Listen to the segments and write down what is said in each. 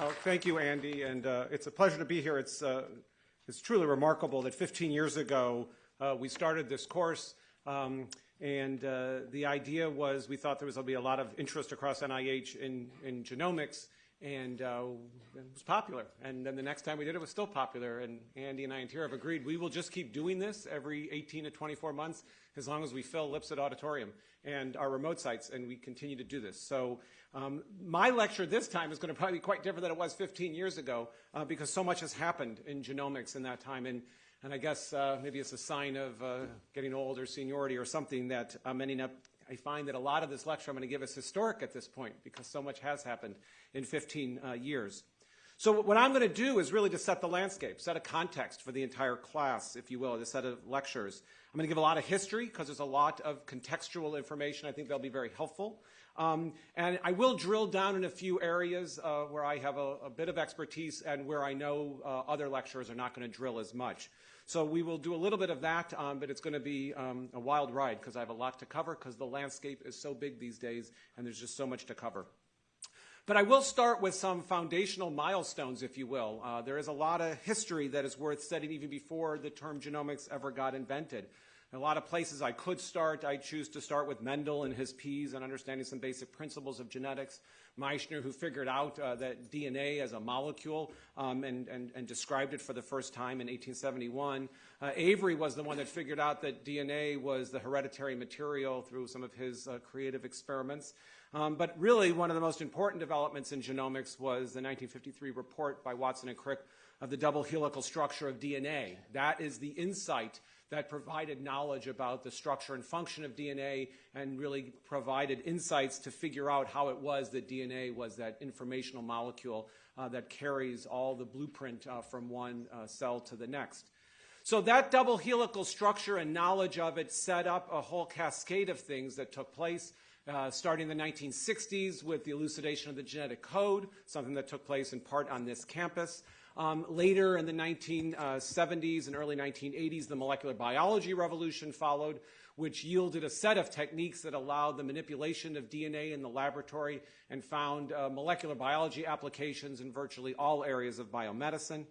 Oh, thank you, Andy, and uh, it's a pleasure to be here. It's, uh, it's truly remarkable that 15 years ago uh, we started this course, um, and uh, the idea was we thought there was going to be a lot of interest across NIH in, in genomics, and uh, it was popular. And then the next time we did it, it was still popular. And Andy and I and Tyra have agreed we will just keep doing this every 18 to 24 months as long as we fill Lipsett Auditorium and our remote sites, and we continue to do this. So um, my lecture this time is going to probably be quite different than it was 15 years ago uh, because so much has happened in genomics in that time. And, and I guess uh, maybe it's a sign of uh, getting old or seniority or something that ending up I find that a lot of this lecture I'm going to give is historic at this point because so much has happened in 15 uh, years. So what I'm going to do is really to set the landscape, set a context for the entire class, if you will, the set of lectures. I'm going to give a lot of history because there's a lot of contextual information. I think that'll be very helpful. Um, and I will drill down in a few areas uh, where I have a, a, bit of expertise and where I know uh, other lecturers are not going to drill as much. So we will do a little bit of that, um, but it's going to be um, a wild ride because I have a lot to cover because the landscape is so big these days and there's just so much to cover. But I will start with some foundational milestones, if you will. Uh, there is a lot of history that is worth studying even before the term genomics ever got invented. In a lot of places I could start. I choose to start with Mendel and his peas and understanding some basic principles of genetics. Miescher, who figured out uh, that DNA as a molecule um, and, and, and, described it for the first time in 1871. Uh, Avery was the one that figured out that DNA was the hereditary material through some of his uh, creative experiments. Um, but really, one of the most important developments in genomics was the 1953 report by Watson and Crick of the double helical structure of DNA. That is the insight that provided knowledge about the structure and function of DNA and really provided insights to figure out how it was that DNA was that informational molecule uh, that carries all the blueprint uh, from one uh, cell to the next. So that double helical structure and knowledge of it set up a whole cascade of things that took place. Uh, starting in the 1960s with the elucidation of the genetic code, something that took place in part on this campus. Um, later in the 1970s and early 1980s, the molecular biology revolution followed, which yielded a set of techniques that allowed the manipulation of DNA in the laboratory and found uh, molecular biology applications in virtually all areas of biomedicine.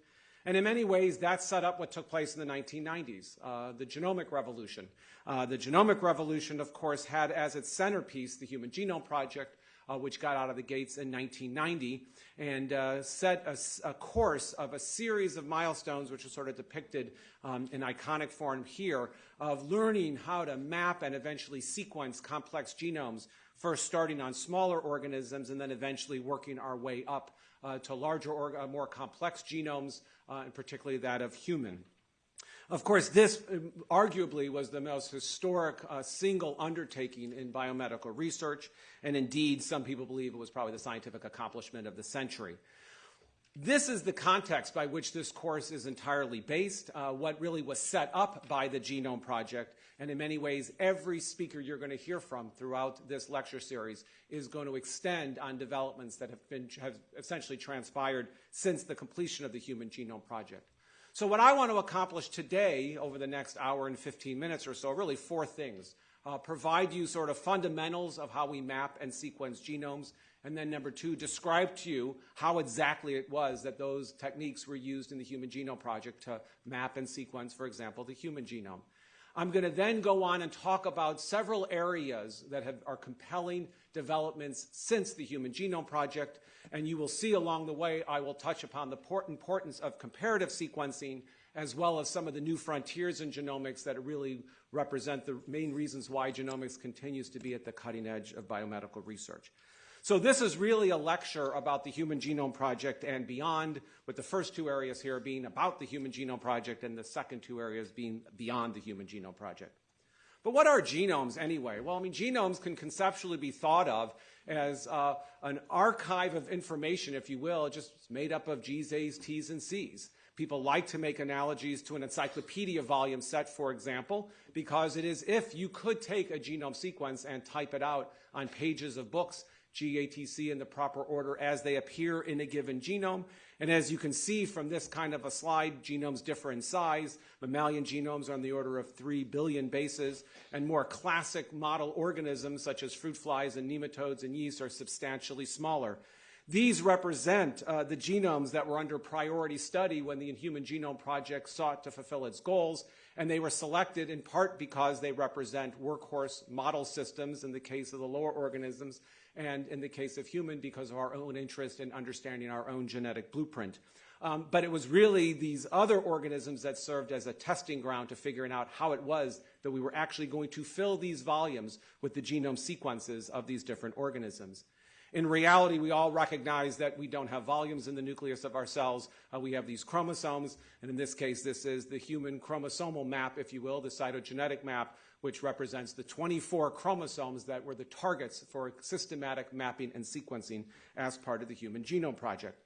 And in many ways, that set up what took place in the 1990s, uh, the genomic revolution. Uh, the genomic revolution, of course, had as its centerpiece the Human Genome Project, uh, which got out of the gates in 1990 and uh, set a, a, course of a series of milestones, which are sort of depicted um, in iconic form here, of learning how to map and eventually sequence complex genomes, first starting on smaller organisms and then eventually working our way up uh, to larger, or, uh, more complex genomes, uh, and particularly that of human. Of course, this um, arguably was the most historic uh, single undertaking in biomedical research, and indeed, some people believe it was probably the scientific accomplishment of the century. This is the context by which this course is entirely based, uh, what really was set up by the Genome Project, and in many ways, every speaker you're going to hear from throughout this lecture series is going to extend on developments that have, been, have essentially transpired since the completion of the Human Genome Project. So what I want to accomplish today over the next hour and 15 minutes or so, really four things. Uh, provide you sort of fundamentals of how we map and sequence genomes. And then number two, describe to you how exactly it was that those techniques were used in the Human Genome Project to map and sequence, for example, the human genome. I'm going to then go on and talk about several areas that have, are compelling developments since the Human Genome Project and you will see along the way, I will touch upon the importance of comparative sequencing as well as some of the new frontiers in genomics that really represent the main reasons why genomics continues to be at the cutting edge of biomedical research. So this is really a lecture about the Human Genome Project and beyond, with the first two areas here being about the Human Genome Project and the second two areas being beyond the Human Genome Project. But what are genomes anyway? Well, I mean, genomes can conceptually be thought of as uh, an archive of information, if you will, just made up of G's, A's, T's, and C's. People like to make analogies to an encyclopedia volume set, for example, because it is if you could take a genome sequence and type it out on pages of books, GATC in the proper order as they appear in a given genome, and as you can see from this kind of a slide, genomes differ in size. Mammalian genomes are on the order of 3 billion bases, and more classic model organisms such as fruit flies and nematodes and yeast are substantially smaller. These represent uh, the genomes that were under priority study when the Human Genome Project sought to fulfill its goals, and they were selected in part because they represent workhorse model systems in the case of the lower organisms, and in the case of human because of our own interest in understanding our own genetic blueprint. Um, but it was really these other organisms that served as a testing ground to figuring out how it was that we were actually going to fill these volumes with the genome sequences of these different organisms. In reality, we all recognize that we don't have volumes in the nucleus of our cells. Uh, we have these chromosomes, and in this case, this is the human chromosomal map, if you will, the cytogenetic map, which represents the 24 chromosomes that were the targets for systematic mapping and sequencing as part of the Human Genome Project.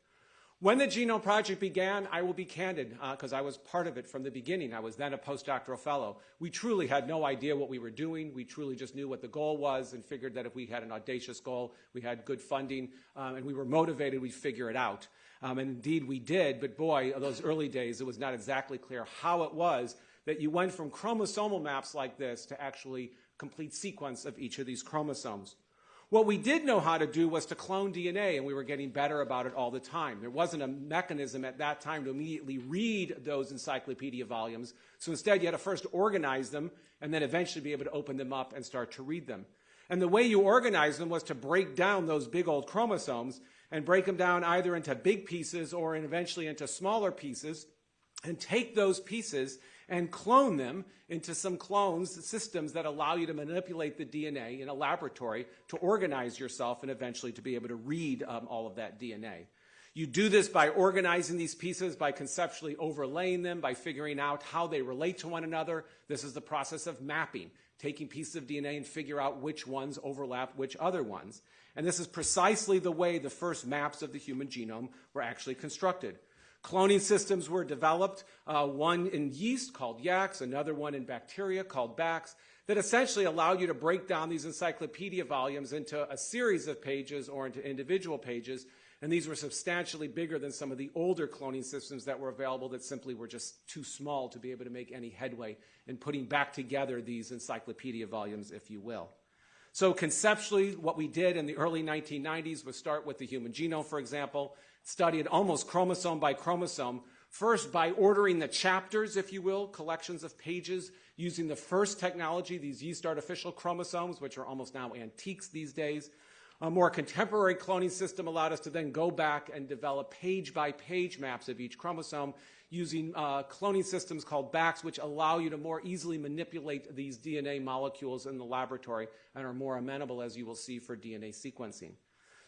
When the Genome Project began, I will be candid, because uh, I was part of it from the beginning. I was then a postdoctoral fellow. We truly had no idea what we were doing. We truly just knew what the goal was and figured that if we had an audacious goal, we had good funding, um, and we were motivated, we'd figure it out. Um, and indeed, we did, but boy, those early days, it was not exactly clear how it was that you went from chromosomal maps like this to actually complete sequence of each of these chromosomes. What we did know how to do was to clone DNA, and we were getting better about it all the time. There wasn't a mechanism at that time to immediately read those encyclopedia volumes. So instead, you had to first organize them and then eventually be able to open them up and start to read them. And the way you organized them was to break down those big old chromosomes and break them down either into big pieces or eventually into smaller pieces and take those pieces and clone them into some clones systems that allow you to manipulate the DNA in a laboratory to organize yourself and eventually to be able to read um, all of that DNA. You do this by organizing these pieces, by conceptually overlaying them, by figuring out how they relate to one another. This is the process of mapping, taking pieces of DNA and figure out which ones overlap which other ones. And this is precisely the way the first maps of the human genome were actually constructed. Cloning systems were developed, uh, one in yeast called YACS, another one in bacteria called BACS, that essentially allowed you to break down these encyclopedia volumes into a series of pages or into individual pages. And these were substantially bigger than some of the older cloning systems that were available that simply were just too small to be able to make any headway in putting back together these encyclopedia volumes, if you will. So conceptually, what we did in the early 1990s was start with the human genome, for example, study it almost chromosome by chromosome, first by ordering the chapters, if you will, collections of pages, using the first technology, these yeast artificial chromosomes, which are almost now antiques these days. A more contemporary cloning system allowed us to then go back and develop page by page maps of each chromosome using uh, cloning systems called BACs, which allow you to more easily manipulate these DNA molecules in the laboratory and are more amenable, as you will see, for DNA sequencing.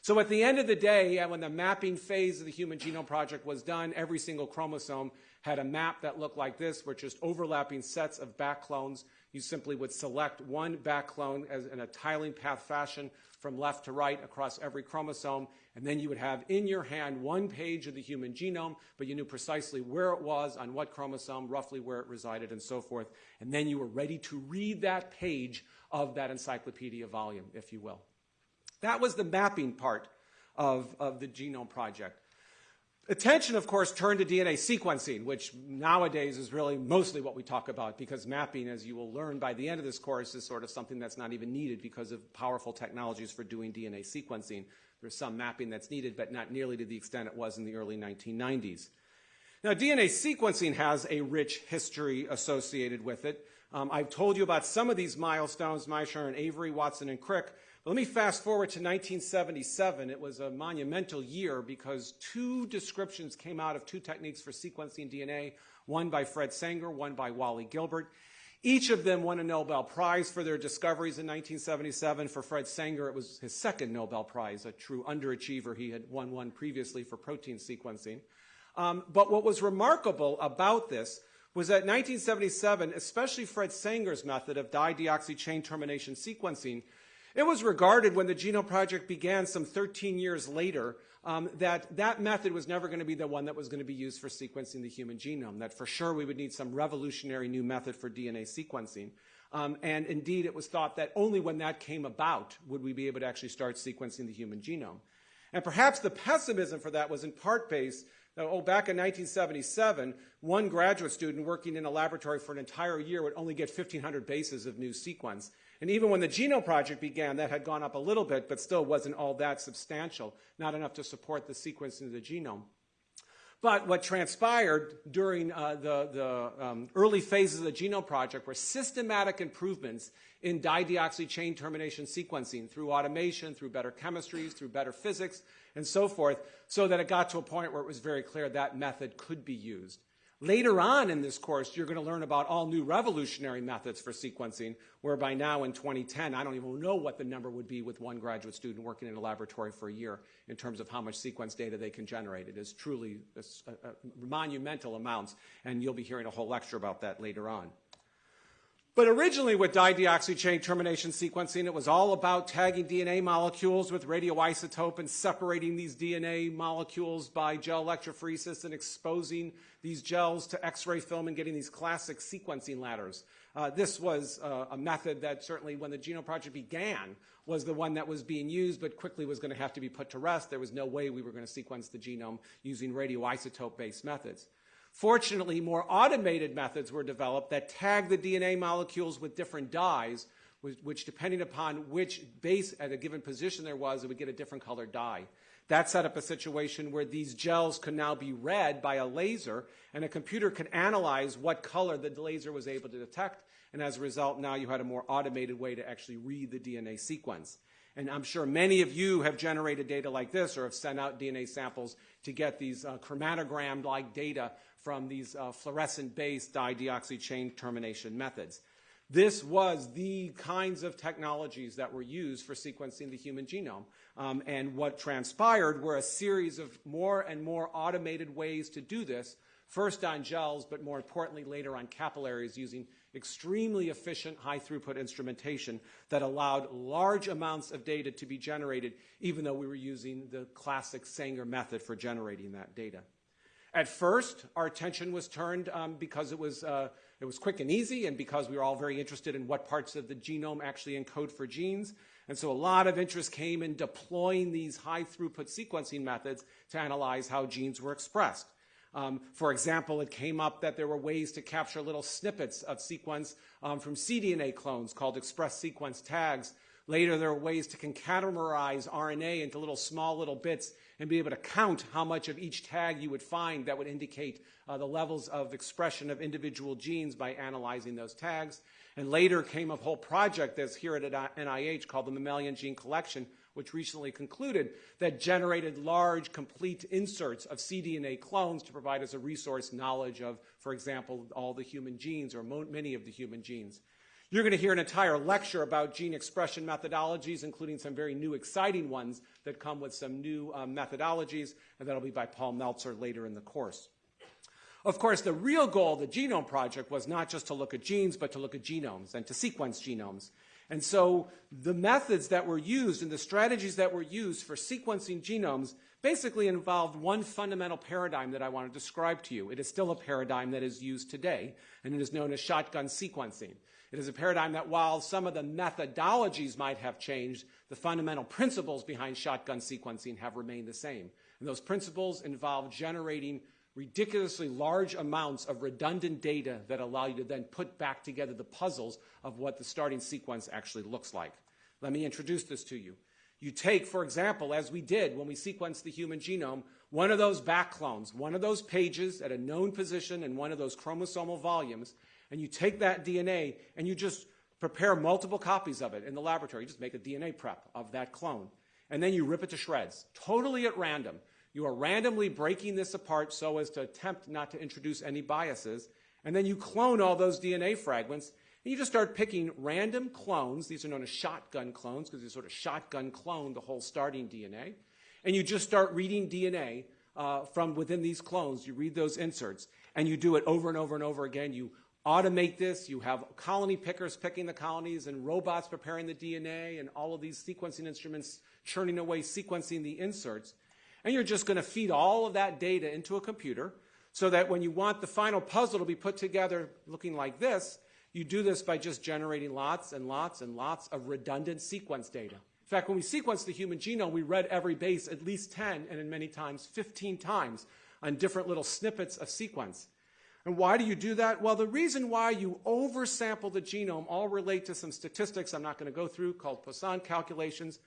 So at the end of the day, when the mapping phase of the Human Genome Project was done, every single chromosome had a map that looked like this, were just overlapping sets of BAC clones. You simply would select one BAC clone as in a tiling path fashion from left to right across every chromosome, and then you would have in your hand one page of the human genome, but you knew precisely where it was, on what chromosome, roughly where it resided, and so forth. And then you were ready to read that page of that encyclopedia volume, if you will. That was the mapping part of, of the Genome Project. Attention, of course, turned to DNA sequencing, which nowadays is really mostly what we talk about because mapping, as you will learn by the end of this course, is sort of something that's not even needed because of powerful technologies for doing DNA sequencing. There's some mapping that's needed, but not nearly to the extent it was in the early 1990s. Now, DNA sequencing has a rich history associated with it. Um, I've told you about some of these milestones, Miescher and Avery, Watson and Crick, let me fast forward to 1977. It was a monumental year because two descriptions came out of two techniques for sequencing DNA, one by Fred Sanger, one by Wally Gilbert. Each of them won a Nobel Prize for their discoveries in 1977. For Fred Sanger, it was his second Nobel Prize, a true underachiever. He had won one previously for protein sequencing. Um, but what was remarkable about this was that 1977, especially Fred Sanger's method of dideoxy chain termination sequencing, it was regarded when the Genome Project began some 13 years later um, that that method was never going to be the one that was going to be used for sequencing the human genome, that for sure we would need some revolutionary new method for DNA sequencing. Um, and indeed, it was thought that only when that came about would we be able to actually start sequencing the human genome. And perhaps the pessimism for that was in part based Oh, back in 1977, one graduate student working in a laboratory for an entire year would only get 1,500 bases of new sequence. And even when the Genome Project began, that had gone up a little bit, but still wasn't all that substantial, not enough to support the sequencing of the genome. But what transpired during uh, the, the um, early phases of the Genome Project were systematic improvements in dideoxy chain termination sequencing through automation, through better chemistries, through better physics, and so forth, so that it got to a point where it was very clear that method could be used. Later on in this course, you're going to learn about all new revolutionary methods for sequencing, where by now in 2010, I don't even know what the number would be with one graduate student working in a laboratory for a year in terms of how much sequence data they can generate. It is truly monumental amounts, and you'll be hearing a whole lecture about that later on. But originally with dideoxy chain termination sequencing, it was all about tagging DNA molecules with radioisotope and separating these DNA molecules by gel electrophoresis and exposing these gels to X-ray film and getting these classic sequencing ladders. Uh, this was uh, a method that certainly when the Genome Project began was the one that was being used, but quickly was going to have to be put to rest. There was no way we were going to sequence the genome using radioisotope-based methods. Fortunately, more automated methods were developed that tag the DNA molecules with different dyes, which, depending upon which base at a given position there was, it would get a different colored dye. That set up a situation where these gels could now be read by a laser, and a computer could analyze what color the laser was able to detect, and as a result, now you had a more automated way to actually read the DNA sequence. And I'm sure many of you have generated data like this or have sent out DNA samples to get these uh, chromatogram-like data from these uh, fluorescent-based dideoxy chain termination methods. This was the kinds of technologies that were used for sequencing the human genome. Um, and what transpired were a series of more and more automated ways to do this, first on gels, but more importantly later on capillaries using extremely efficient high throughput instrumentation that allowed large amounts of data to be generated, even though we were using the classic Sanger method for generating that data. At first, our attention was turned um, because it was, uh, it was quick and easy and because we were all very interested in what parts of the genome actually encode for genes. And so a lot of interest came in deploying these high throughput sequencing methods to analyze how genes were expressed. Um, for example, it came up that there were ways to capture little snippets of sequence um, from cDNA clones called express sequence tags. Later, there were ways to concatenarize RNA into little small little bits and be able to count how much of each tag you would find that would indicate uh, the levels of expression of individual genes by analyzing those tags. And later came a whole project that's here at NIH called the Mammalian Gene Collection, which recently concluded that generated large, complete inserts of cDNA clones to provide us a resource knowledge of, for example, all the human genes or many of the human genes. You're going to hear an entire lecture about gene expression methodologies, including some very new, exciting ones that come with some new um, methodologies, and that'll be by Paul Meltzer later in the course. Of course, the real goal of the Genome Project was not just to look at genes, but to look at genomes and to sequence genomes. And so the methods that were used and the strategies that were used for sequencing genomes basically involved one fundamental paradigm that I want to describe to you. It is still a paradigm that is used today, and it is known as shotgun sequencing. It is a paradigm that while some of the methodologies might have changed, the fundamental principles behind shotgun sequencing have remained the same. And those principles involve generating ridiculously large amounts of redundant data that allow you to then put BAC together the puzzles of what the starting sequence actually looks like. Let me introduce this to you. You take, for example, as we did when we sequenced the human genome, one of those back clones, one of those pages at a known position in one of those chromosomal volumes, and you take that DNA and you just prepare multiple copies of it in the laboratory. You just make a DNA prep of that clone. And then you rip it to shreds, totally at random. You are randomly breaking this apart so as to attempt not to introduce any biases. And then you clone all those DNA fragments. And you just start picking random clones. These are known as shotgun clones because you sort of shotgun clone the whole starting DNA. And you just start reading DNA uh, from within these clones. You read those inserts. And you do it over and over and over again. You automate this. You have colony pickers picking the colonies and robots preparing the DNA and all of these sequencing instruments churning away, sequencing the inserts. And you're just going to feed all of that data into a computer so that when you want the final puzzle to be put together looking like this, you do this by just generating lots and lots and lots of redundant sequence data. In fact, when we sequenced the human genome, we read every base at least 10 and in many times 15 times on different little snippets of sequence. And why do you do that? Well, the reason why you oversample the genome all relate to some statistics I'm not going to go through called Poisson calculations.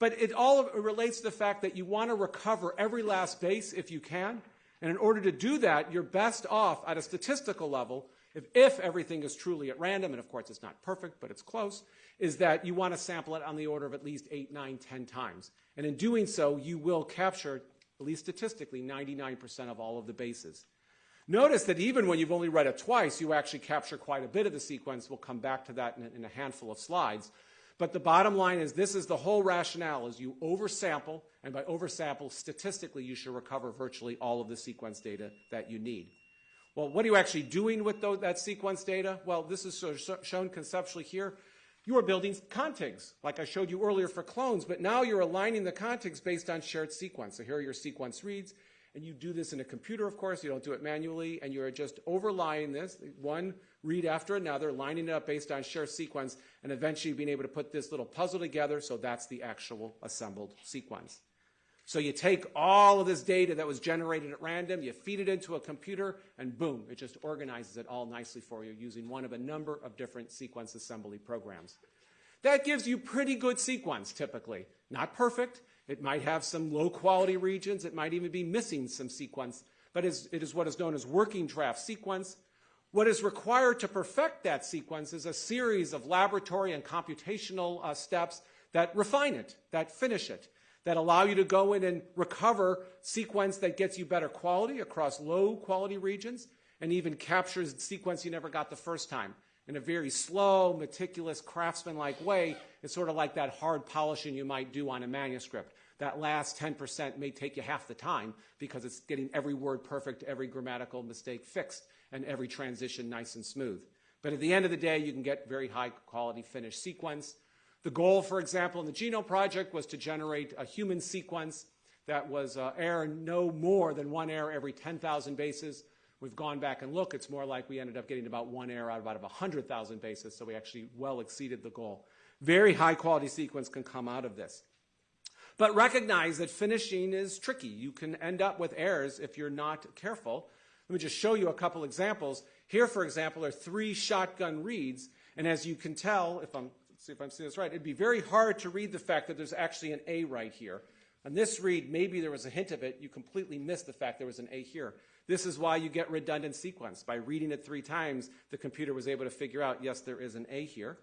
But it all relates to the fact that you want to recover every last base if you can. And in order to do that, you're best off at a statistical level, if, if everything is truly at random, and of course it's not perfect, but it's close, is that you want to sample it on the order of at least 8, 9, 10 times. And in doing so, you will capture, at least statistically, 99% of all of the bases. Notice that even when you've only read it twice, you actually capture quite a bit of the sequence. We'll come back to that in a, handful of slides. But the bottom line is this is the whole rationale is you oversample, and by oversample, statistically, you should recover virtually all of the sequence data that you need. Well, what are you actually doing with that sequence data? Well, this is sort of shown conceptually here. You are building contigs, like I showed you earlier for clones, but now you're aligning the contigs based on shared sequence. So here are your sequence reads. And you do this in a computer, of course. You don't do it manually. And you're just overlying this, one read after another, lining it up based on shared sequence, and eventually being able to put this little puzzle together. So that's the actual assembled sequence. So you take all of this data that was generated at random, you feed it into a computer, and boom, it just organizes it all nicely for you using one of a number of different sequence assembly programs. That gives you pretty good sequence, typically. Not perfect, it might have some low quality regions. It might even be missing some sequence, but it is what is known as working draft sequence. What is required to perfect that sequence is a series of laboratory and computational uh, steps that refine it, that finish it, that allow you to go in and recover sequence that gets you better quality across low quality regions and even captures sequence you never got the first time in a very slow, meticulous, craftsman-like way. It's sort of like that hard polishing you might do on a manuscript that last 10% may take you half the time because it's getting every word perfect, every grammatical mistake fixed, and every transition nice and smooth. But at the end of the day, you can get very high quality finished sequence. The goal, for example, in the Genome Project was to generate a human sequence that was uh, error no more than one error every 10,000 bases. We've gone back and looked. It's more like we ended up getting about one error out of about 100,000 bases, so we actually well exceeded the goal. Very high quality sequence can come out of this. But recognize that finishing is tricky. You can end up with errors if you're not careful. Let me just show you a couple examples. Here, for example, are three shotgun reads. And as you can tell, if I'm, see if I'm seeing this right, it'd be very hard to read the fact that there's actually an A right here. On this read, maybe there was a hint of it. You completely missed the fact there was an A here. This is why you get redundant sequence. By reading it three times, the computer was able to figure out, yes, there is an A here.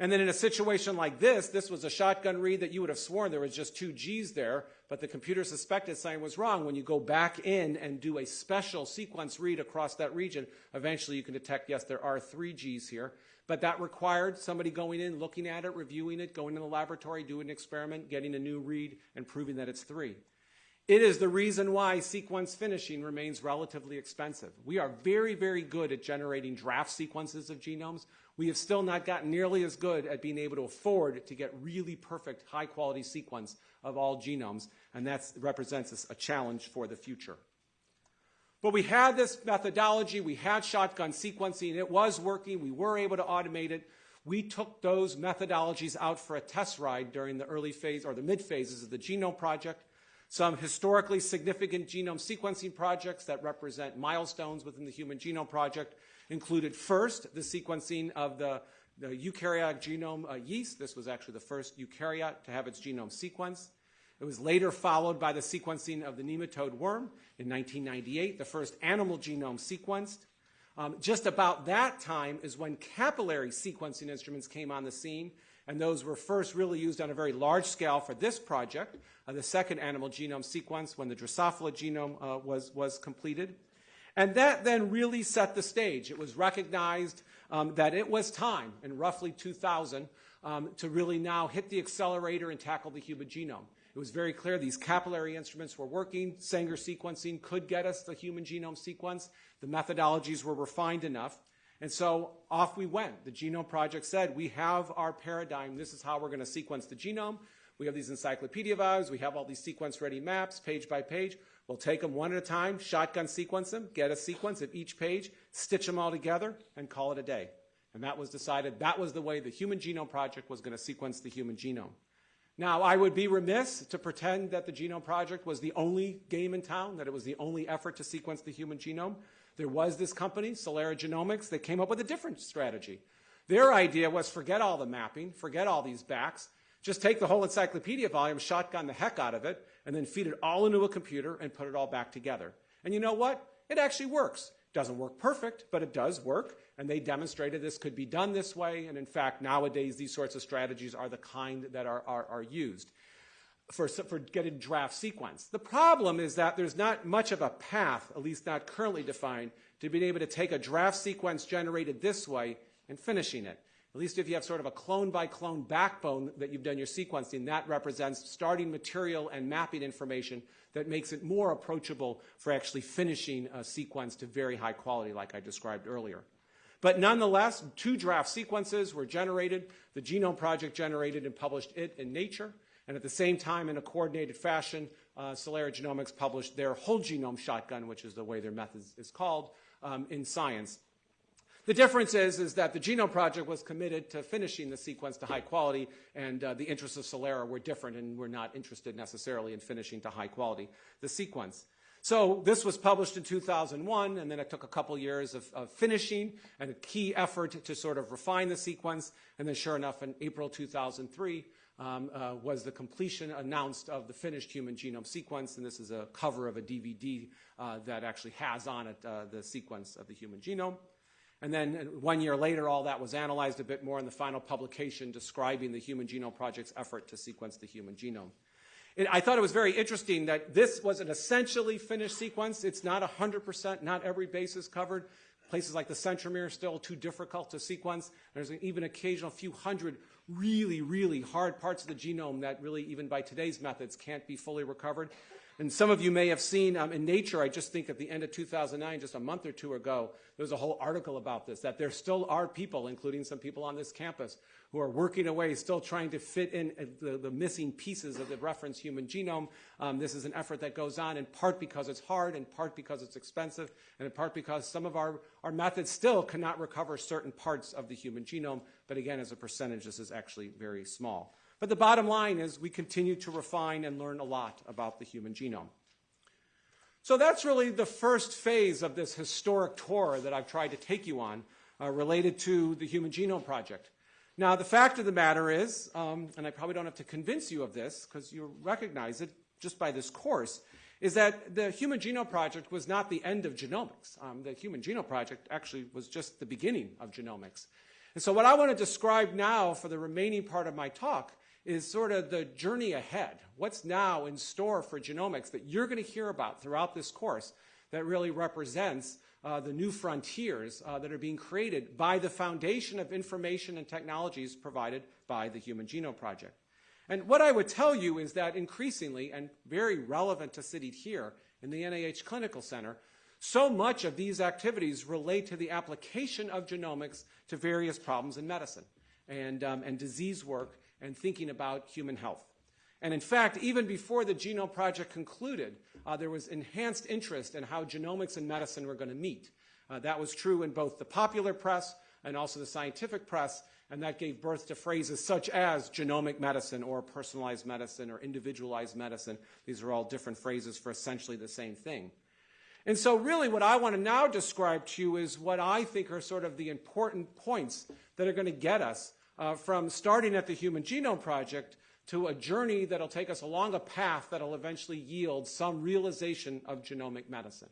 And then in a situation like this, this was a shotgun read that you would have sworn there was just two G's there, but the computer suspected something was wrong. When you go back in and do a special sequence read across that region, eventually you can detect, yes, there are three G's here. But that required somebody going in, looking at it, reviewing it, going in the laboratory, doing an experiment, getting a new read, and proving that it's three. It is the reason why sequence finishing remains relatively expensive. We are very, very good at generating draft sequences of genomes we have still not gotten nearly as good at being able to afford to get really perfect, high quality sequence of all genomes, and that represents a challenge for the future. But we had this methodology, we had shotgun sequencing, it was working, we were able to automate it. We took those methodologies out for a test ride during the early phase or the mid phases of the Genome Project. Some historically significant genome sequencing projects that represent milestones within the Human Genome Project included first the sequencing of the, the eukaryotic genome uh, yeast. This was actually the first eukaryote to have its genome sequenced. It was later followed by the sequencing of the nematode worm in 1998, the first animal genome sequenced. Um, just about that time is when capillary sequencing instruments came on the scene, and those were first really used on a very large scale for this project, uh, the second animal genome sequence when the Drosophila genome uh, was, was completed. And that then really set the stage. It was recognized um, that it was time in roughly 2000 um, to really now hit the accelerator and tackle the human genome. It was very clear these capillary instruments were working. Sanger sequencing could get us the human genome sequence. The methodologies were refined enough. And so off we went. The Genome Project said, we have our paradigm. This is how we're going to sequence the genome. We have these encyclopedia values. We have all these sequence ready maps, page by page. We'll take them one at a time, shotgun sequence them, get a sequence of each page, stitch them all together, and call it a day. And that was decided that was the way the Human Genome Project was going to sequence the human genome. Now, I would be remiss to pretend that the Genome Project was the only game in town, that it was the only effort to sequence the human genome. There was this company, Celera Genomics, that came up with a different strategy. Their idea was forget all the mapping, forget all these BACs, just take the whole encyclopedia volume, shotgun the heck out of it, and then feed it all into a computer and put it all back together. And you know what? It actually works. Doesn't work perfect, but it does work. And they demonstrated this could be done this way. And in fact, nowadays, these sorts of strategies are the kind that are, are, are used for, for getting draft sequence. The problem is that there's not much of a path, at least not currently defined, to being able to take a draft sequence generated this way and finishing it. At least if you have sort of a clone by clone backbone that you've done your sequencing, that represents starting material and mapping information that makes it more approachable for actually finishing a sequence to very high quality, like I described earlier. But nonetheless, two draft sequences were generated. The Genome Project generated and published it in Nature. And at the same time, in a coordinated fashion, uh, Celera Genomics published their whole genome shotgun, which is the way their method is called, um, in Science. The difference is, is that the Genome Project was committed to finishing the sequence to high quality, and uh, the interests of Celera were different and were not interested necessarily in finishing to high quality the sequence. So this was published in 2001, and then it took a couple years of, of, finishing and a key effort to sort of refine the sequence. And then, sure enough, in April 2003 um, uh, was the completion announced of the finished human genome sequence. And this is a cover of a DVD uh, that actually has on it uh, the sequence of the human genome. And then one year later, all that was analyzed a bit more in the final publication describing the Human Genome Project's effort to sequence the human genome. I thought it was very interesting that this was an essentially finished sequence. It's not 100%, not every base is covered. Places like the centromere are still too difficult to sequence. There's even occasional few hundred really, really hard parts of the genome that really, even by today's methods, can't be fully recovered. And some of you may have seen um, in Nature, I just think at the end of 2009, just a month or two ago, there was a whole article about this, that there still are people, including some people on this campus, who are working away, still trying to fit in uh, the, the missing pieces of the reference human genome. Um, this is an effort that goes on in part because it's hard, in part because it's expensive, and in part because some of our, our methods still cannot recover certain parts of the human genome. But again, as a percentage, this is actually very small. But the bottom line is we continue to refine and learn a lot about the human genome. So that's really the first phase of this historic tour that I've tried to take you on uh, related to the Human Genome Project. Now, the fact of the matter is, um, and I probably don't have to convince you of this because you recognize it just by this course, is that the Human Genome Project was not the end of genomics. Um, the Human Genome Project actually was just the beginning of genomics. And so what I want to describe now for the remaining part of my talk is sort of the journey ahead. What's now in store for genomics that you're going to hear about throughout this course that really represents uh, the new frontiers uh, that are being created by the foundation of information and technologies provided by the Human Genome Project. And what I would tell you is that increasingly, and very relevant to sitting here in the NIH Clinical Center, so much of these activities relate to the application of genomics to various problems in medicine and, um, and disease work and thinking about human health. And in fact, even before the Genome Project concluded, uh, there was enhanced interest in how genomics and medicine were going to meet. Uh, that was true in both the popular press and also the scientific press, and that gave birth to phrases such as genomic medicine or personalized medicine or individualized medicine. These are all different phrases for essentially the same thing. And so, really, what I want to now describe to you is what I think are sort of the important points that are going to get us uh, from starting at the Human Genome Project to a journey that'll take us along a path that'll eventually yield some realization of genomic medicine.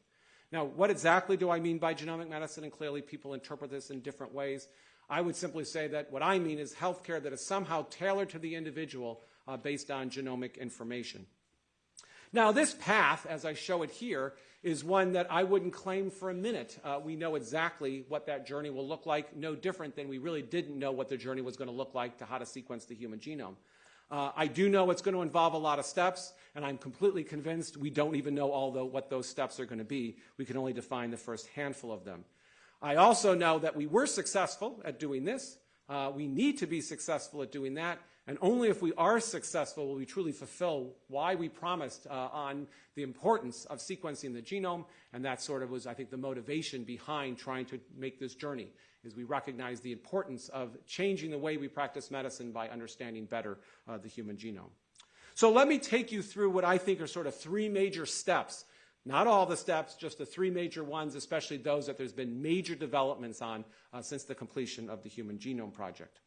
Now, what exactly do I mean by genomic medicine? And clearly, people interpret this in different ways. I would simply say that what I mean is healthcare that is somehow tailored to the individual uh, based on genomic information. Now, this path, as I show it here, is one that I wouldn't claim for a minute. Uh, we know exactly what that journey will look like, no different than we really didn't know what the journey was going to look like to how to sequence the human genome. Uh, I do know it's going to involve a lot of steps, and I'm completely convinced we don't even know all the, what those steps are going to be. We can only define the first handful of them. I also know that we were successful at doing this. Uh, we need to be successful at doing that, And only if we are successful will we truly fulfill why we promised uh, on the importance of sequencing the genome. And that sort of was, I think, the motivation behind trying to make this journey, is we recognize the importance of changing the way we practice medicine by understanding better uh, the human genome. So let me take you through what I think are sort of three major steps. Not all the steps, just the three major ones, especially those that there's been major developments on uh, since the completion of the Human Genome Project.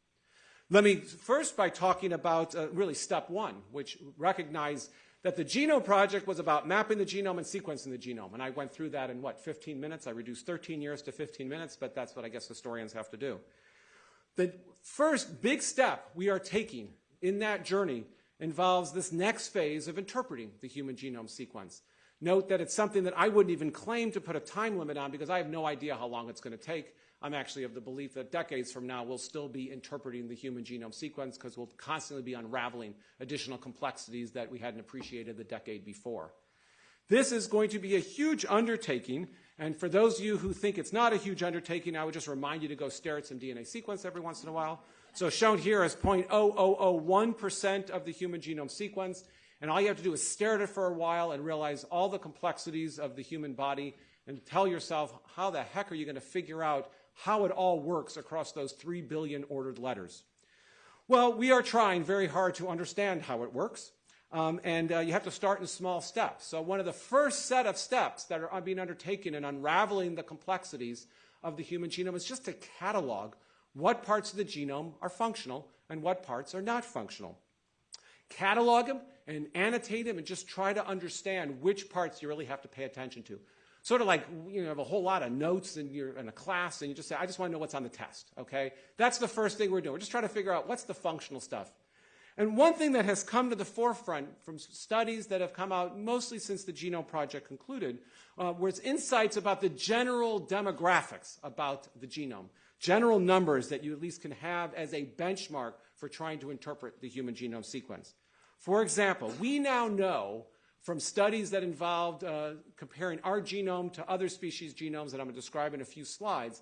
Let me first by talking about uh, really step one, which recognized that the Genome Project was about mapping the genome and sequencing the genome. And I went through that in what, 15 minutes? I reduced 13 years to 15 minutes, but that's what I guess historians have to do. The first big step we are taking in that journey involves this next phase of interpreting the human genome sequence. Note that it's something that I wouldn't even claim to put a time limit on because I have no idea how long it's going to take. I'm actually of the belief that decades from now, we'll still be interpreting the human genome sequence because we'll constantly be unraveling additional complexities that we hadn't appreciated the decade before. This is going to be a huge undertaking, and for those of you who think it's not a huge undertaking, I would just remind you to go stare at some DNA sequence every once in a while. So shown here is 0.0001% of the human genome sequence, and all you have to do is stare at it for a while and realize all the complexities of the human body and tell yourself, how the heck are you going to figure out how it all works across those 3 billion ordered letters. Well, we are trying very hard to understand how it works. Um, and uh, you have to start in small steps. So one of the first set of steps that are being undertaken in unraveling the complexities of the human genome is just to catalog what parts of the genome are functional and what parts are not functional. Catalog them and annotate them and just try to understand which parts you really have to pay attention to. Sort of like you know, have a whole lot of notes in, your, in a class and you just say, I just want to know what's on the test, okay? That's the first thing we're doing. We're just trying to figure out what's the functional stuff. And one thing that has come to the forefront from studies that have come out mostly since the Genome Project concluded uh, was insights about the general demographics about the genome, general numbers that you at least can have as a benchmark for trying to interpret the human genome sequence. For example, we now know from studies that involved uh, comparing our genome to other species' genomes that I'm going to describe in a few slides,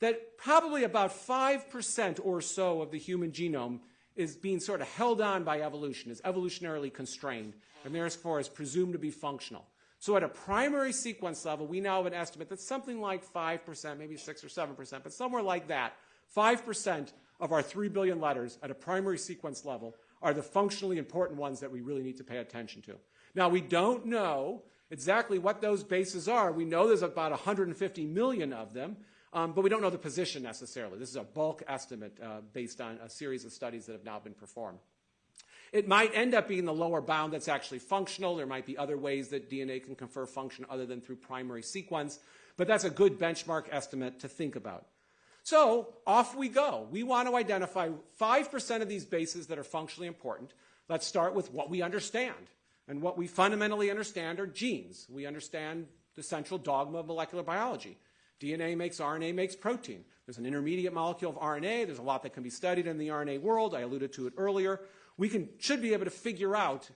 that probably about 5% or so of the human genome is being sort of held on by evolution, is evolutionarily constrained, and therefore is presumed to be functional. So at a primary sequence level, we now have an estimate that's something like 5%, maybe 6 or 7%, but somewhere like that. 5% of our 3 billion letters at a primary sequence level are the functionally important ones that we really need to pay attention to. Now, we don't know exactly what those bases are. We know there's about 150 million of them, um, but we don't know the position necessarily. This is a bulk estimate uh, based on a series of studies that have now been performed. It might end up being the lower bound that's actually functional. There might be other ways that DNA can confer function other than through primary sequence, but that's a good benchmark estimate to think about. So off we go. We want to identify 5% of these bases that are functionally important. Let's start with what we understand. And what we fundamentally understand are genes. We understand the central dogma of molecular biology. DNA makes RNA makes protein. There's an intermediate molecule of RNA. There's a lot that can be studied in the RNA world. I alluded to it earlier. We can, should be able to figure out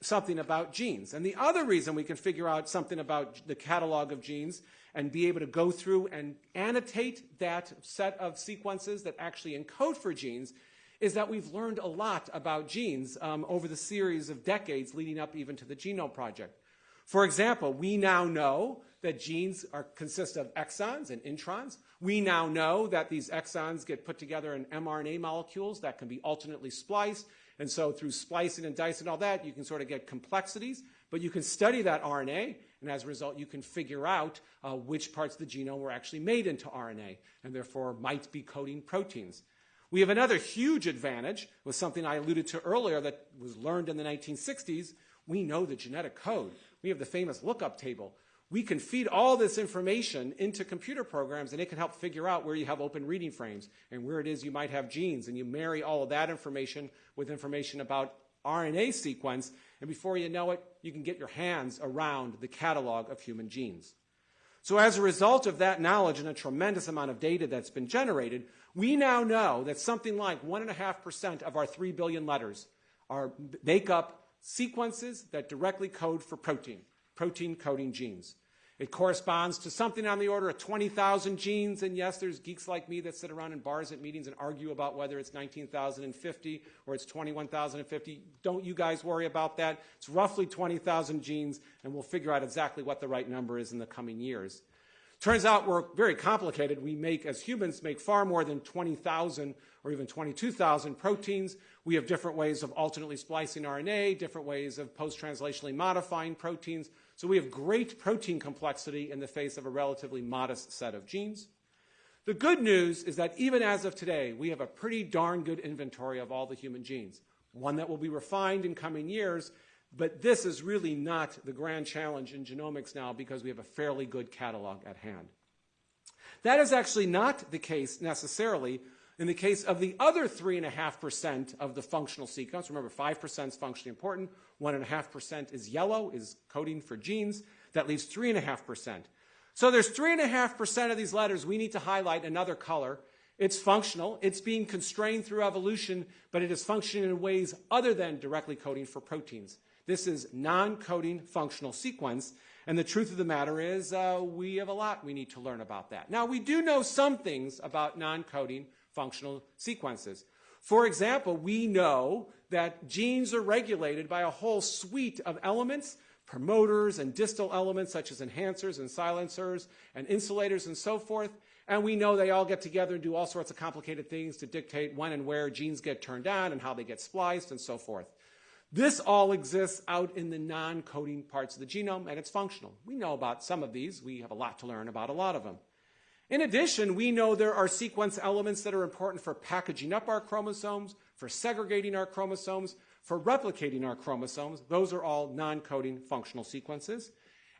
something about genes. And the other reason we can figure out something about the catalog of genes and be able to go through and annotate that set of sequences that actually encode for genes is that we've learned a lot about genes um, over the series of decades leading up even to the Genome Project. For example, we now know that genes are, consist of exons and introns. We now know that these exons get put together in mRNA molecules that can be alternately spliced. And so through splicing and dicing and all that, you can sort of get complexities. But you can study that RNA, and as a result, you can figure out uh, which parts of the genome were actually made into RNA, and therefore might be coding proteins. We have another huge advantage with something I alluded to earlier that was learned in the 1960s. We know the genetic code. We have the famous lookup table. We can feed all this information into computer programs and it can help figure out where you have open reading frames and where it is you might have genes. And you marry all of that information with information about RNA sequence, and before you know it, you can get your hands around the catalog of human genes. So as a result of that knowledge and a tremendous amount of data that's been generated, we now know that something like 1.5% of our 3 billion letters are, make up sequences that directly code for protein, protein coding genes. It corresponds to something on the order of 20,000 genes. And yes, there's geeks like me that sit around in bars at meetings and argue about whether it's 19,050 or it's 21,050. Don't you guys worry about that. It's roughly 20,000 genes, and we'll figure out exactly what the right number is in the coming years. Turns out we're very complicated. We make, as humans, make far more than 20,000 or even 22,000 proteins. We have different ways of alternately splicing RNA, different ways of post-translationally modifying proteins. So we have great protein complexity in the face of a relatively modest set of genes. The good news is that even as of today, we have a pretty darn good inventory of all the human genes, one that will be refined in coming years, but this is really not the grand challenge in genomics now because we have a fairly good catalog at hand. That is actually not the case necessarily in the case of the other 3.5% of the functional sequence. Remember, 5% is functionally important. 1.5% is yellow, is coding for genes. That leaves 3.5%. So there's 3.5% of these letters we need to highlight another color. It's functional. It's being constrained through evolution, but it is functioning in ways other than directly coding for proteins. This is non-coding functional sequence. And the truth of the matter is uh, we have a lot we need to learn about that. Now, we do know some things about non-coding functional sequences. For example, we know that genes are regulated by a whole suite of elements, promoters and distal elements such as enhancers and silencers and insulators and so forth. And we know they all get together and do all sorts of complicated things to dictate when and where genes get turned on and how they get spliced and so forth. This all exists out in the non-coding parts of the genome, and it's functional. We know about some of these. We have a lot to learn about a lot of them. In addition, we know there are sequence elements that are important for packaging up our chromosomes, for segregating our chromosomes, for replicating our chromosomes. Those are all non-coding functional sequences.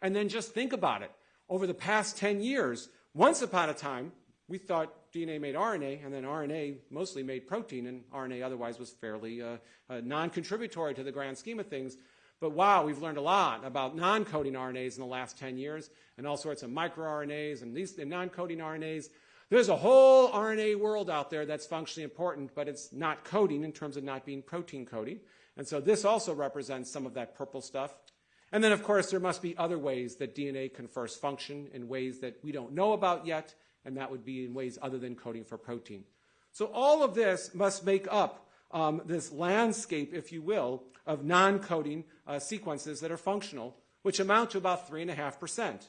And then just think about it. Over the past 10 years, once upon a time, we thought DNA made RNA, and then RNA mostly made protein, and RNA otherwise was fairly uh, uh, non-contributory to the grand scheme of things. But wow, we've learned a lot about non-coding RNAs in the last 10 years, and all sorts of microRNAs and these non-coding RNAs. There's a whole RNA world out there that's functionally important, but it's not coding in terms of not being protein coding. And so this also represents some of that purple stuff. And then, of course, there must be other ways that DNA confers function in ways that we don't know about yet, and that would be in ways other than coding for protein. So all of this must make up um, this landscape, if you will, of non-coding uh, sequences that are functional, which amount to about 3.5%.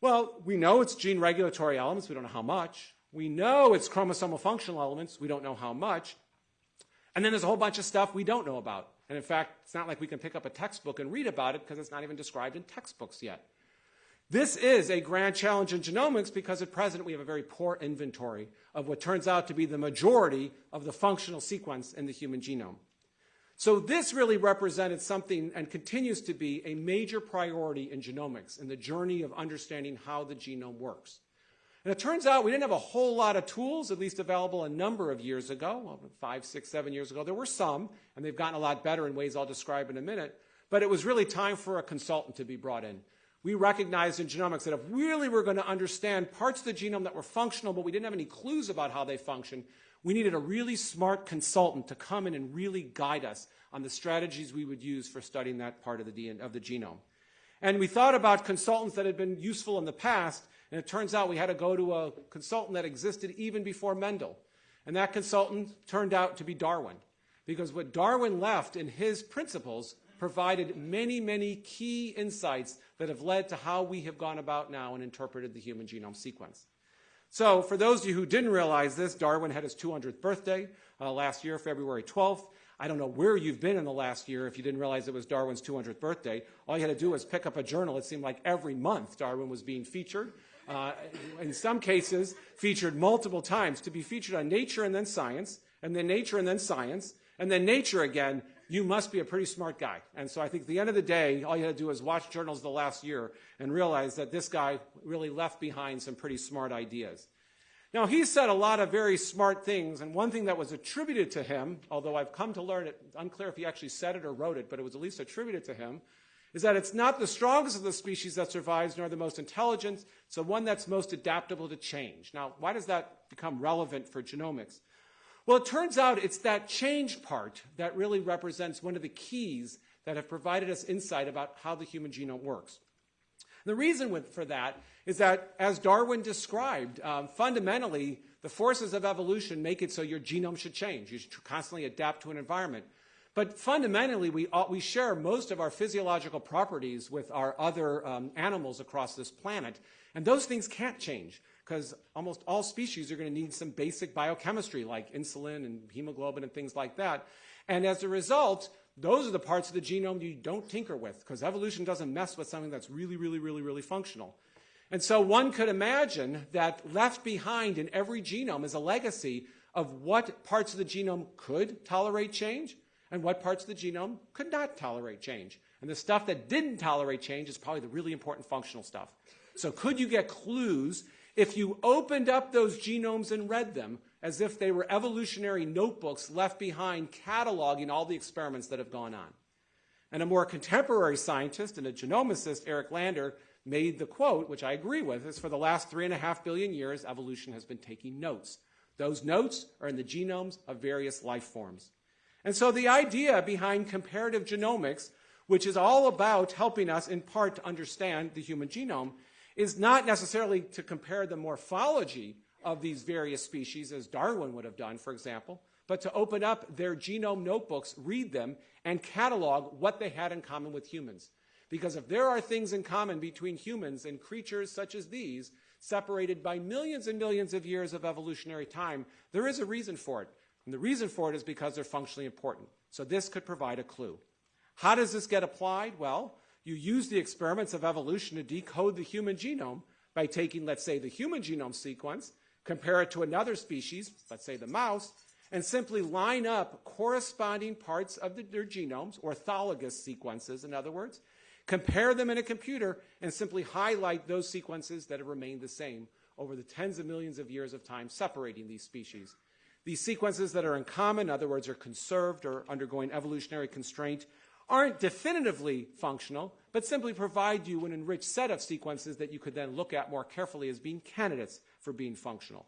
Well, we know it's gene regulatory elements. We don't know how much. We know it's chromosomal functional elements. We don't know how much. And then there's a whole bunch of stuff we don't know about. And in fact, it's not like we can pick up a textbook and read about it because it's not even described in textbooks yet. This is a grand challenge in genomics because at present we have a very poor inventory of what turns out to be the majority of the functional sequence in the human genome. So this really represented something and continues to be a major priority in genomics in the journey of understanding how the genome works. And it turns out we didn't have a whole lot of tools, at least available a number of years ago, well, five, six, seven years ago. There were some, and they've gotten a lot better in ways I'll describe in a minute. But it was really time for a consultant to be brought in we recognized in genomics that if really we're going to understand parts of the genome that were functional, but we didn't have any clues about how they function, we needed a really smart consultant to come in and really guide us on the strategies we would use for studying that part of the, DNA, of the genome. And we thought about consultants that had been useful in the past, and it turns out we had to go to a consultant that existed even before Mendel. And that consultant turned out to be Darwin. Because what Darwin left in his principles provided many, many key insights that have led to how we have gone about now and interpreted the human genome sequence. So for those of you who didn't realize this, Darwin had his 200th birthday uh, last year, February 12th. I don't know where you've been in the last year if you didn't realize it was Darwin's 200th birthday. All you had to do was pick up a journal. It seemed like every month Darwin was being featured. Uh, in some cases, featured multiple times to be featured on Nature and then Science, and then Nature and then Science, and then Nature again, you must be a pretty smart guy. And so I think at the end of the day, all you had to do was watch journals the last year and realize that this guy really left behind some pretty smart ideas. Now, he said a lot of very smart things, and one thing that was attributed to him, although I've come to learn it, unclear if he actually said it or wrote it, but it was at least attributed to him, is that it's not the strongest of the species that survives, nor the most intelligent, it's the one that's most adaptable to change. Now, why does that become relevant for genomics? Well, it turns out it's that change part that really represents one of the keys that have provided us insight about how the human genome works. The reason for that is that, as Darwin described, um, fundamentally, the forces of evolution make it so your genome should change. You should constantly adapt to an environment. But fundamentally, we, we share most of our physiological properties with our other um, animals across this planet. And those things can't change because almost all species are going to need some basic biochemistry like insulin and hemoglobin and things like that. And as a result, those are the parts of the genome you don't tinker with because evolution doesn't mess with something that's really, really, really, really functional. And so one could imagine that left behind in every genome is a legacy of what parts of the genome could tolerate change and what parts of the genome could not tolerate change. And the stuff that didn't tolerate change is probably the really important functional stuff. So could you get clues if you opened up those genomes and read them as if they were evolutionary notebooks left behind cataloging all the experiments that have gone on? And a more contemporary scientist and a genomicist, Eric Lander, made the quote, which I agree with, is for the last three and a half billion years, evolution has been taking notes. Those notes are in the genomes of various life forms. And so the idea behind comparative genomics, which is all about helping us in part to understand the human genome, is not necessarily to compare the morphology of these various species, as Darwin would have done, for example, but to open up their genome notebooks, read them, and catalog what they had in common with humans. Because if there are things in common between humans and creatures such as these, separated by millions and millions of years of evolutionary time, there is a reason for it. And the reason for it is because they're functionally important. So this could provide a clue. How does this get applied? Well, you use the experiments of evolution to decode the human genome by taking, let's say, the human genome sequence, compare it to another species, let's say the mouse, and simply line up corresponding parts of the, their genomes, orthologous sequences, in other words, compare them in a computer, and simply highlight those sequences that have remained the same over the tens of millions of years of time separating these species. These sequences that are in common, in other words, are conserved or undergoing evolutionary constraint, aren't definitively functional, but simply provide you an enriched set of sequences that you could then look at more carefully as being candidates for being functional.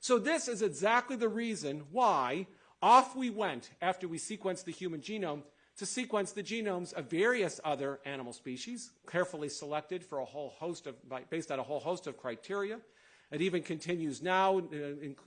So this is exactly the reason why off we went after we sequenced the human genome to sequence the genomes of various other animal species, carefully selected for a whole host of, based on a whole host of criteria. It even continues now, uh,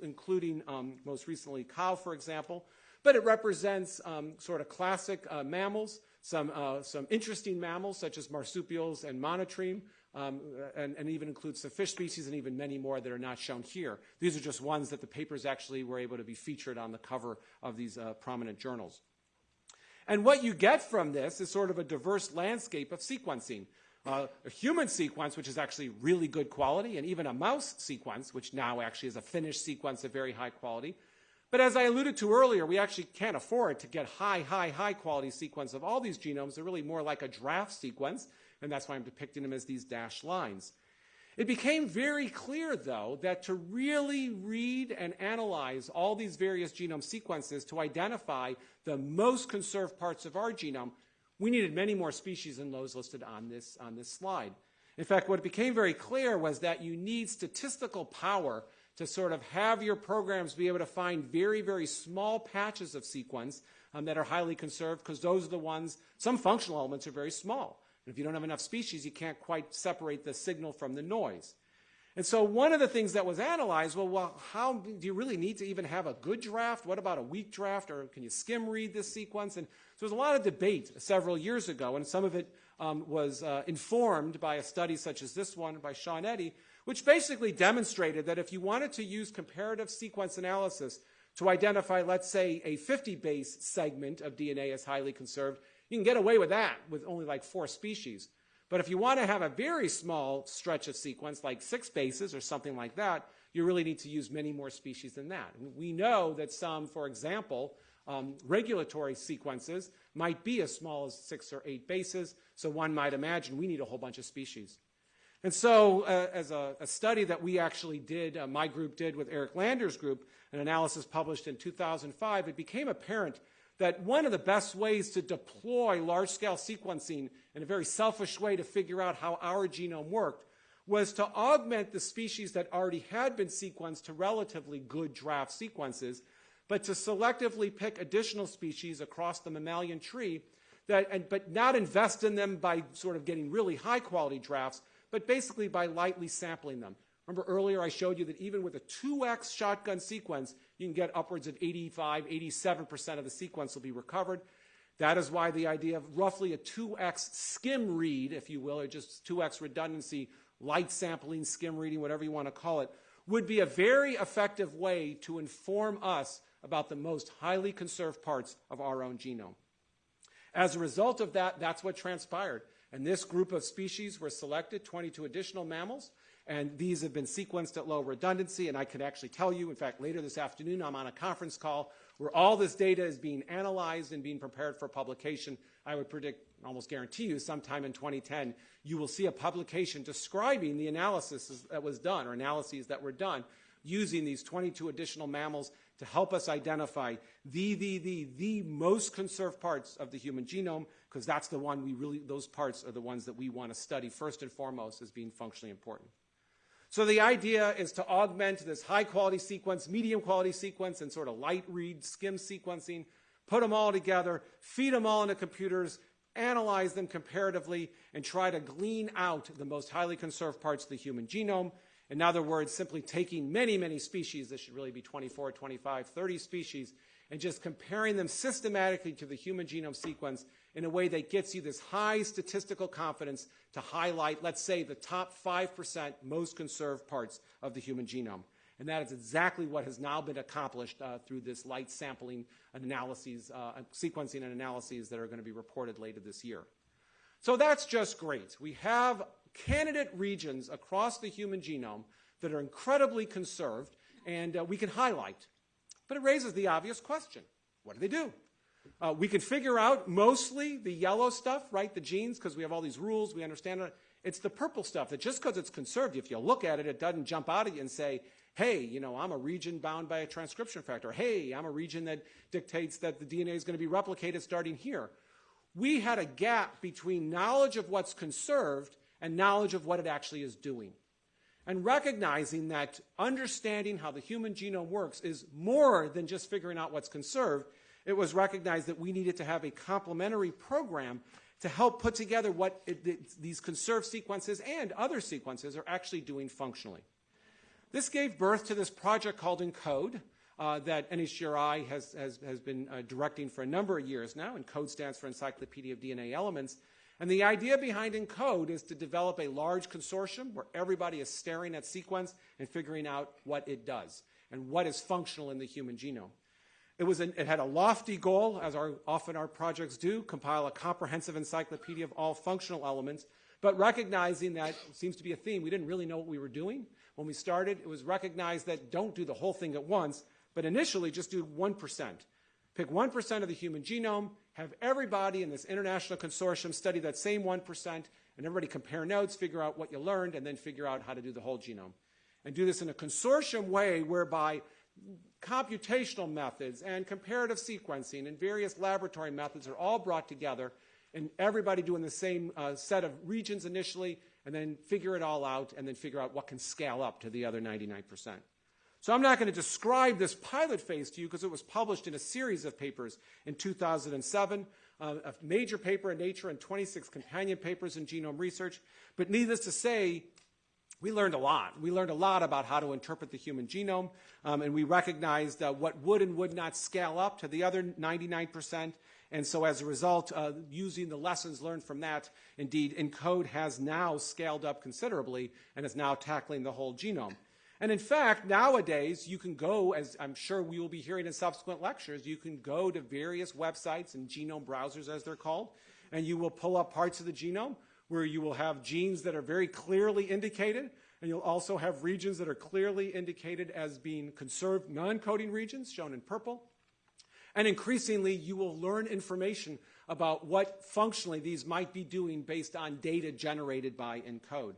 including um, most recently cow, for example. But it represents um, sort of classic uh, mammals, some, uh, some interesting mammals such as marsupials and monotreme, um, and, and, even includes some fish species and even many more that are not shown here. These are just ones that the papers actually were able to be featured on the cover of these uh, prominent journals. And what you get from this is sort of a diverse landscape of sequencing. Uh, a human sequence, which is actually really good quality, and even a mouse sequence, which now actually is a finished sequence of very high quality. But as I alluded to earlier, we actually can't afford to get high, high, high quality sequence of all these genomes. They're really more like a draft sequence, and that's why I'm depicting them as these dashed lines. It became very clear, though, that to really read and analyze all these various genome sequences to identify the most conserved parts of our genome, we needed many more species than those listed on this, on this slide. In fact, what became very clear was that you need statistical power to sort of have your programs be able to find very, very small patches of sequence um, that are highly conserved because those are the ones, some functional elements are very small. And if you don't have enough species, you can't quite separate the signal from the noise. And so one of the things that was analyzed, well, well, how do you really need to even have a good draft? What about a weak draft? Or can you skim read this sequence? And so there was a lot of debate several years ago, and some of it um, was uh, informed by a study such as this one by Sean Eddy, which basically demonstrated that if you wanted to use comparative sequence analysis to identify, let's say, a 50 base segment of DNA as highly conserved, you can get away with that with only like four species. But if you want to have a very small stretch of sequence, like six bases or something like that, you really need to use many more species than that. We know that some, for example, um, regulatory sequences might be as small as six or eight bases, so one might imagine we need a whole bunch of species. And so, uh, as a, a, study that we actually did, uh, my group did with Eric Lander's group, an analysis published in 2005, it became apparent that one of the best ways to deploy large scale sequencing in a very selfish way to figure out how our genome worked was to augment the species that already had been sequenced to relatively good draft sequences, but to selectively pick additional species across the mammalian tree that, and, but not invest in them by sort of getting really high quality drafts, but basically by lightly sampling them. Remember earlier I showed you that even with a 2x shotgun sequence, you can get upwards of 85, 87% of the sequence will be recovered. That is why the idea of roughly a 2x skim read, if you will, or just 2x redundancy, light sampling, skim reading, whatever you want to call it, would be a very effective way to inform us about the most highly conserved parts of our own genome. As a result of that, that's what transpired. And this group of species were selected, 22 additional mammals, and these have been sequenced at low redundancy. And I can actually tell you, in fact, later this afternoon, I'm on a conference call where all this data is being analyzed and being prepared for publication. I would predict, almost guarantee you, sometime in 2010, you will see a publication describing the analysis that was done or analyses that were done using these 22 additional mammals to help us identify the, the, the, the most conserved parts of the human genome, because that's the one we really, those parts are the ones that we want to study first and foremost as being functionally important. So the idea is to augment this high quality sequence, medium quality sequence, and sort of light read skim sequencing, put them all together, feed them all into computers, analyze them comparatively, and try to glean out the most highly conserved parts of the human genome. In other words, simply taking many, many species, this should really be 24, 25, 30 species, and just comparing them systematically to the human genome sequence in a way that gets you this high statistical confidence to highlight, let's say, the top 5% most conserved parts of the human genome. And that is exactly what has now been accomplished uh, through this light sampling analyses, uh, sequencing and analyses that are going to be reported later this year. So that's just great. We have candidate regions across the human genome that are incredibly conserved and uh, we can highlight. But it raises the obvious question what do they do? Uh, we can figure out mostly the yellow stuff, right? The genes, because we have all these rules, we understand it. It's the purple stuff that just because it's conserved, if you look at it, it doesn't jump out at you and say, hey, you know, I'm a region bound by a transcription factor. Hey, I'm a region that dictates that the DNA is going to be replicated starting here. We had a gap between knowledge of what's conserved and knowledge of what it actually is doing. And recognizing that understanding how the human genome works is more than just figuring out what's conserved, it was recognized that we needed to have a complementary program to help put together what it, these conserved sequences and other sequences are actually doing functionally. This gave birth to this project called ENCODE uh, that NHGRI has, has, has been uh, directing for a number of years now. ENCODE stands for Encyclopedia of DNA Elements. And the idea behind ENCODE is to develop a large consortium where everybody is staring at sequence and figuring out what it does and what is functional in the human genome. It, was an, it had a lofty goal, as our, often our projects do, compile a comprehensive encyclopedia of all functional elements, but recognizing that seems to be a theme. We didn't really know what we were doing. When we started, it was recognized that don't do the whole thing at once, but initially just do 1%. Pick 1% of the human genome, have everybody in this international consortium study that same 1%, and everybody compare notes, figure out what you learned, and then figure out how to do the whole genome. And do this in a consortium way whereby computational methods and comparative sequencing and various laboratory methods are all brought together and everybody doing the same uh, set of regions initially and then figure it all out and then figure out what can scale up to the other 99%. So I'm not going to describe this pilot phase to you because it was published in a series of papers in 2007, uh, a major paper in Nature and 26 companion papers in genome research. But needless to say, we learned a lot. We learned a lot about how to interpret the human genome, um, and we recognized uh, what would and would not scale up to the other 99%. And so as a result, uh, using the lessons learned from that, indeed, ENCODE has now scaled up considerably and is now tackling the whole genome. And in fact, nowadays, you can go, as I'm sure we will be hearing in subsequent lectures, you can go to various websites and genome browsers, as they're called, and you will pull up parts of the genome where you will have genes that are very clearly indicated, and you'll also have regions that are clearly indicated as being conserved non-coding regions, shown in purple. And increasingly, you will learn information about what functionally these might be doing based on data generated by ENCODE.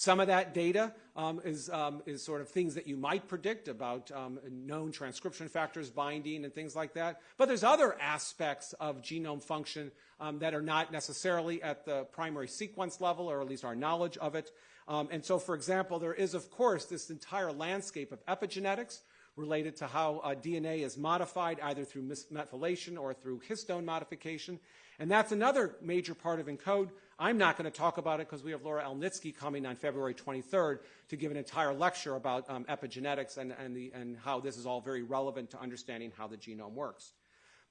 Some of that data um, is, um, is sort of things that you might predict about um, known transcription factors binding and things like that. But there's other aspects of genome function um, that are not necessarily at the primary sequence level, or at least our knowledge of it. Um, and so, for example, there is, of course, this entire landscape of epigenetics, related to how uh, DNA is modified either through methylation or through histone modification. And that's another major part of ENCODE. I'm not going to talk about it because we have Laura Elnitski coming on February 23rd to give an entire lecture about um, epigenetics and, and, the, and how this is all very relevant to understanding how the genome works.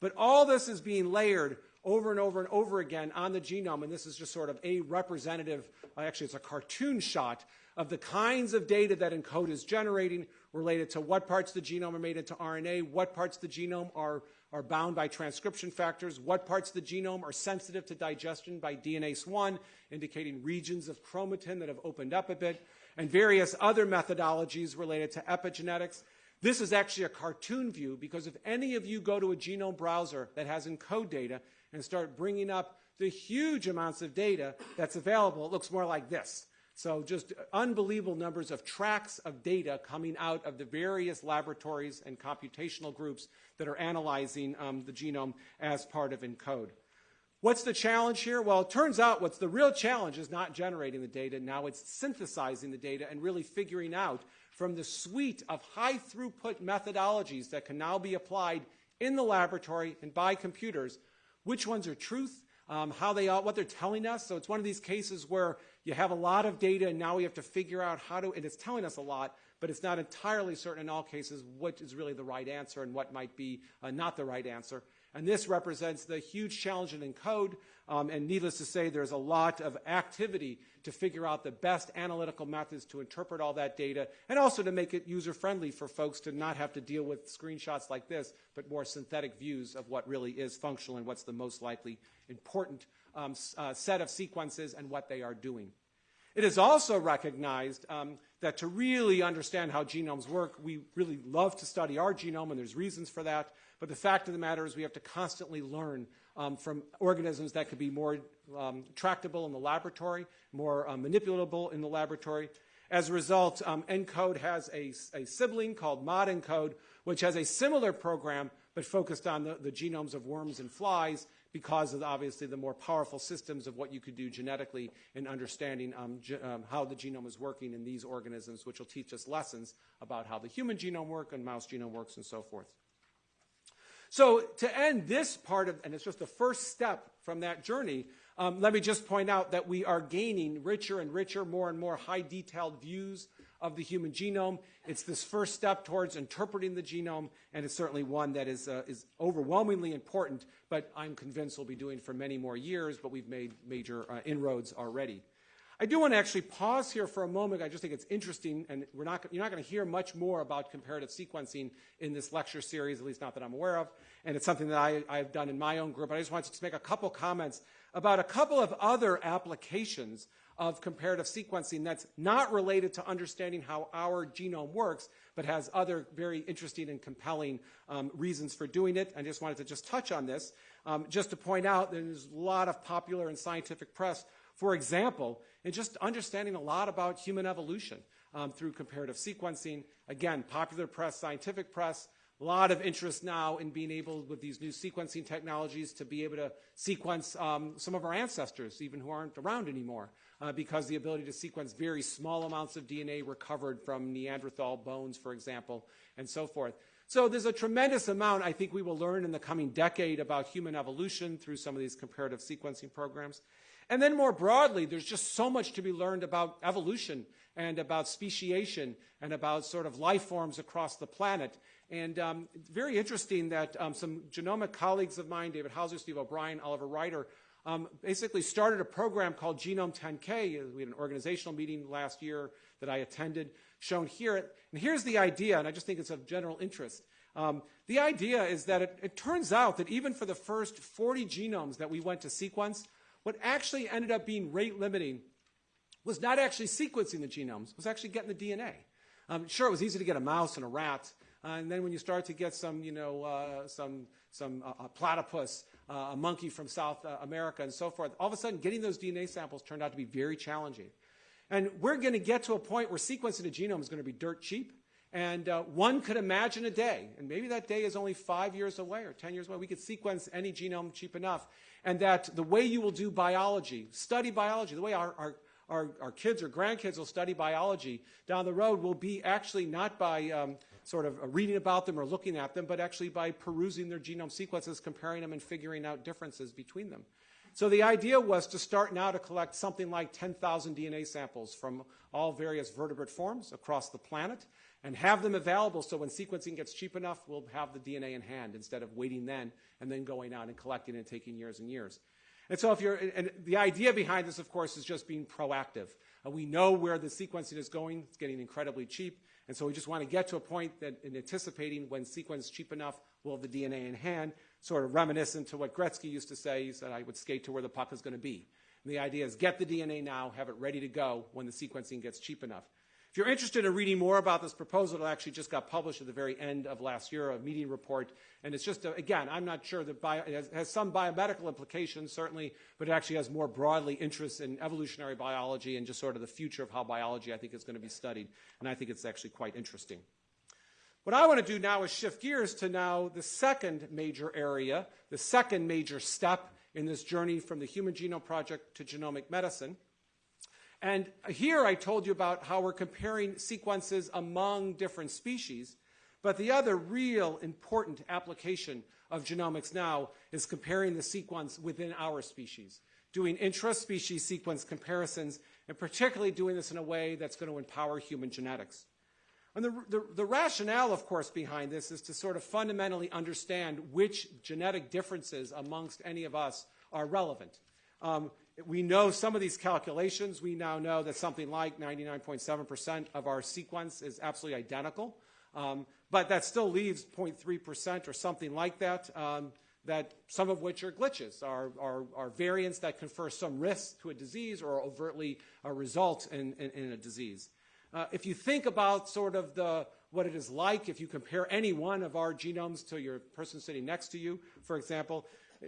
But all this is being layered over and over and over again on the genome, and this is just sort of a representative, actually it's a cartoon shot of the kinds of data that ENCODE is generating related to what parts of the genome are made into RNA, what parts of the genome are, are bound by transcription factors, what parts of the genome are sensitive to digestion by DNase 1, indicating regions of chromatin that have opened up a bit, and various other methodologies related to epigenetics. This is actually a cartoon view because if any of you go to a genome browser that has ENCODE data and start bringing up the huge amounts of data that's available, it looks more like this. So just unbelievable numbers of tracks of data coming out of the various laboratories and computational groups that are analyzing um, the genome as part of ENCODE. What's the challenge here? Well, it turns out what's the real challenge is not generating the data. Now it's synthesizing the data and really figuring out from the suite of high throughput methodologies that can now be applied in the laboratory and by computers, which ones are truth, um, how they what they're telling us. So it's one of these cases where you have a lot of data and now we have to figure out how to, and it's telling us a lot, but it's not entirely certain in all cases what is really the right answer and what might be uh, not the right answer. And this represents the huge challenge in ENCODE. Um, and needless to say, there's a lot of activity to figure out the best analytical methods to interpret all that data and also to make it user friendly for folks to not have to deal with screenshots like this, but more synthetic views of what really is functional and what's the most likely important um, uh, set of sequences and what they are doing. It is also recognized um, that to really understand how genomes work, we really love to study our genome, and there's reasons for that. But the fact of the matter is we have to constantly learn um, from organisms that could be more um, tractable in the laboratory, more uh, manipulatable in the laboratory. As a result, um, ENCODE has a, a, sibling called ModENCODE, which has a similar program but focused on the, the genomes of worms and flies because of obviously the more powerful systems of what you could do genetically in understanding um, ge um, how the genome is working in these organisms, which will teach us lessons about how the human genome works and mouse genome works and so forth. So to end this part of, and it's just the first step from that journey, um, let me just point out that we are gaining richer and richer, more and more high detailed views of the human genome. It's this first step towards interpreting the genome, and it's certainly one that is, uh, is overwhelmingly important, but I'm convinced we'll be doing for many more years, but we've made major uh, inroads already. I do want to actually pause here for a moment. I just think it's interesting, and we're not, you're not going to hear much more about comparative sequencing in this lecture series, at least not that I'm aware of, and it's something that I, I've done in my own group. But I just wanted to make a couple comments about a couple of other applications of comparative sequencing that's not related to understanding how our genome works, but has other very interesting and compelling um, reasons for doing it. I just wanted to just touch on this. Um, just to point out, there's a lot of popular and scientific press for example, in just understanding a lot about human evolution um, through comparative sequencing. Again, popular press, scientific press, a lot of interest now in being able, with these new sequencing technologies, to be able to sequence um, some of our ancestors, even who aren't around anymore, uh, because the ability to sequence very small amounts of DNA recovered from Neanderthal bones, for example, and so forth. So there's a tremendous amount I think we will learn in the coming decade about human evolution through some of these comparative sequencing programs. And then more broadly, there's just so much to be learned about evolution and about speciation and about sort of life forms across the planet. And um, very interesting that um, some genomic colleagues of mine, David Haussler, Steve O'Brien, Oliver Ryder, um, basically started a program called Genome 10K. We had an organizational meeting last year that I attended, shown here. And here's the idea, and I just think it's of general interest. Um, the idea is that it, it turns out that even for the first 40 genomes that we went to sequence, what actually ended up being rate limiting was not actually sequencing the genomes, was actually getting the DNA. Um, sure, it was easy to get a mouse and a rat, uh, and then when you start to get some, you know, uh, some, some uh, platypus, uh, a monkey from South uh, America, and so forth, all of a sudden getting those DNA samples turned out to be very challenging. And we're going to get to a point where sequencing a genome is going to be dirt cheap. And uh, one could imagine a day, and maybe that day is only five years away or 10 years away, we could sequence any genome cheap enough and that the way you will do biology, study biology, the way our, our, our, our kids or grandkids will study biology down the road will be actually not by um, sort of reading about them or looking at them, but actually by perusing their genome sequences, comparing them, and figuring out differences between them. So the idea was to start now to collect something like 10,000 DNA samples from all various vertebrate forms across the planet and have them available so when sequencing gets cheap enough, we'll have the DNA in hand instead of waiting then and then going out and collecting and taking years and years. And so if you're, and the idea behind this, of course, is just being proactive. Uh, we know where the sequencing is going. It's getting incredibly cheap. And so we just want to get to a point that in anticipating when sequence is cheap enough, we'll have the DNA in hand, sort of reminiscent to what Gretzky used to say. He said, I would skate to where the puck is going to be. And the idea is get the DNA now, have it ready to go when the sequencing gets cheap enough. If you're interested in reading more about this proposal, it actually just got published at the very end of last year, a meeting report. And it's just, a, again, I'm not sure that bio, it has, has, some biomedical implications, certainly, but it actually has more broadly interest in evolutionary biology and just sort of the future of how biology, I think, is going to be studied. And I think it's actually quite interesting. What I want to do now is shift gears to now the second major area, the second major step in this journey from the Human Genome Project to genomic medicine. And here I told you about how we're comparing sequences among different species. But the other real important application of genomics now is comparing the sequence within our species, doing intra-species sequence comparisons, and particularly doing this in a way that's going to empower human genetics. And the, the, the, rationale, of course, behind this is to sort of fundamentally understand which genetic differences amongst any of us are relevant. Um, we know some of these calculations. We now know that something like 99.7% of our sequence is absolutely identical. Um, but that still leaves 0.3% or something like that, um, that some of which are glitches, are, variants that confer some risk to a disease or overtly a result in a disease. Uh, if you think about sort of the, what it is like if you compare any one of our genomes to your person sitting next to you, for example,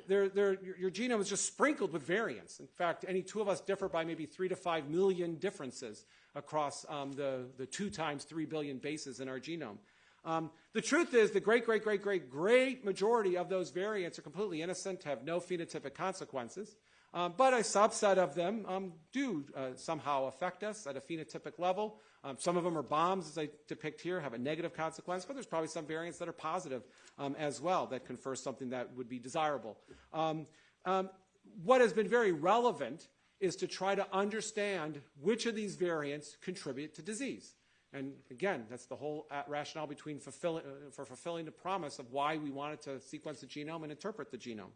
they're, they're, your genome is just sprinkled with variants. In fact, any two of us differ by maybe three to five million differences across um, the, the two times three billion bases in our genome. Um, the truth is, the great, great, great, great, great majority of those variants are completely innocent, have no phenotypic consequences. Um, but a subset of them um, do uh, somehow affect us at a phenotypic level. Um, some of them are bombs, as I depict here, have a negative consequence, but there's probably some variants that are positive um, as well that confer something that would be desirable. Um, um, what has been very relevant is to try to understand which of these variants contribute to disease. And again, that's the whole uh, rationale between fulfilling, uh, for fulfilling the promise of why we wanted to sequence the genome and interpret the genome.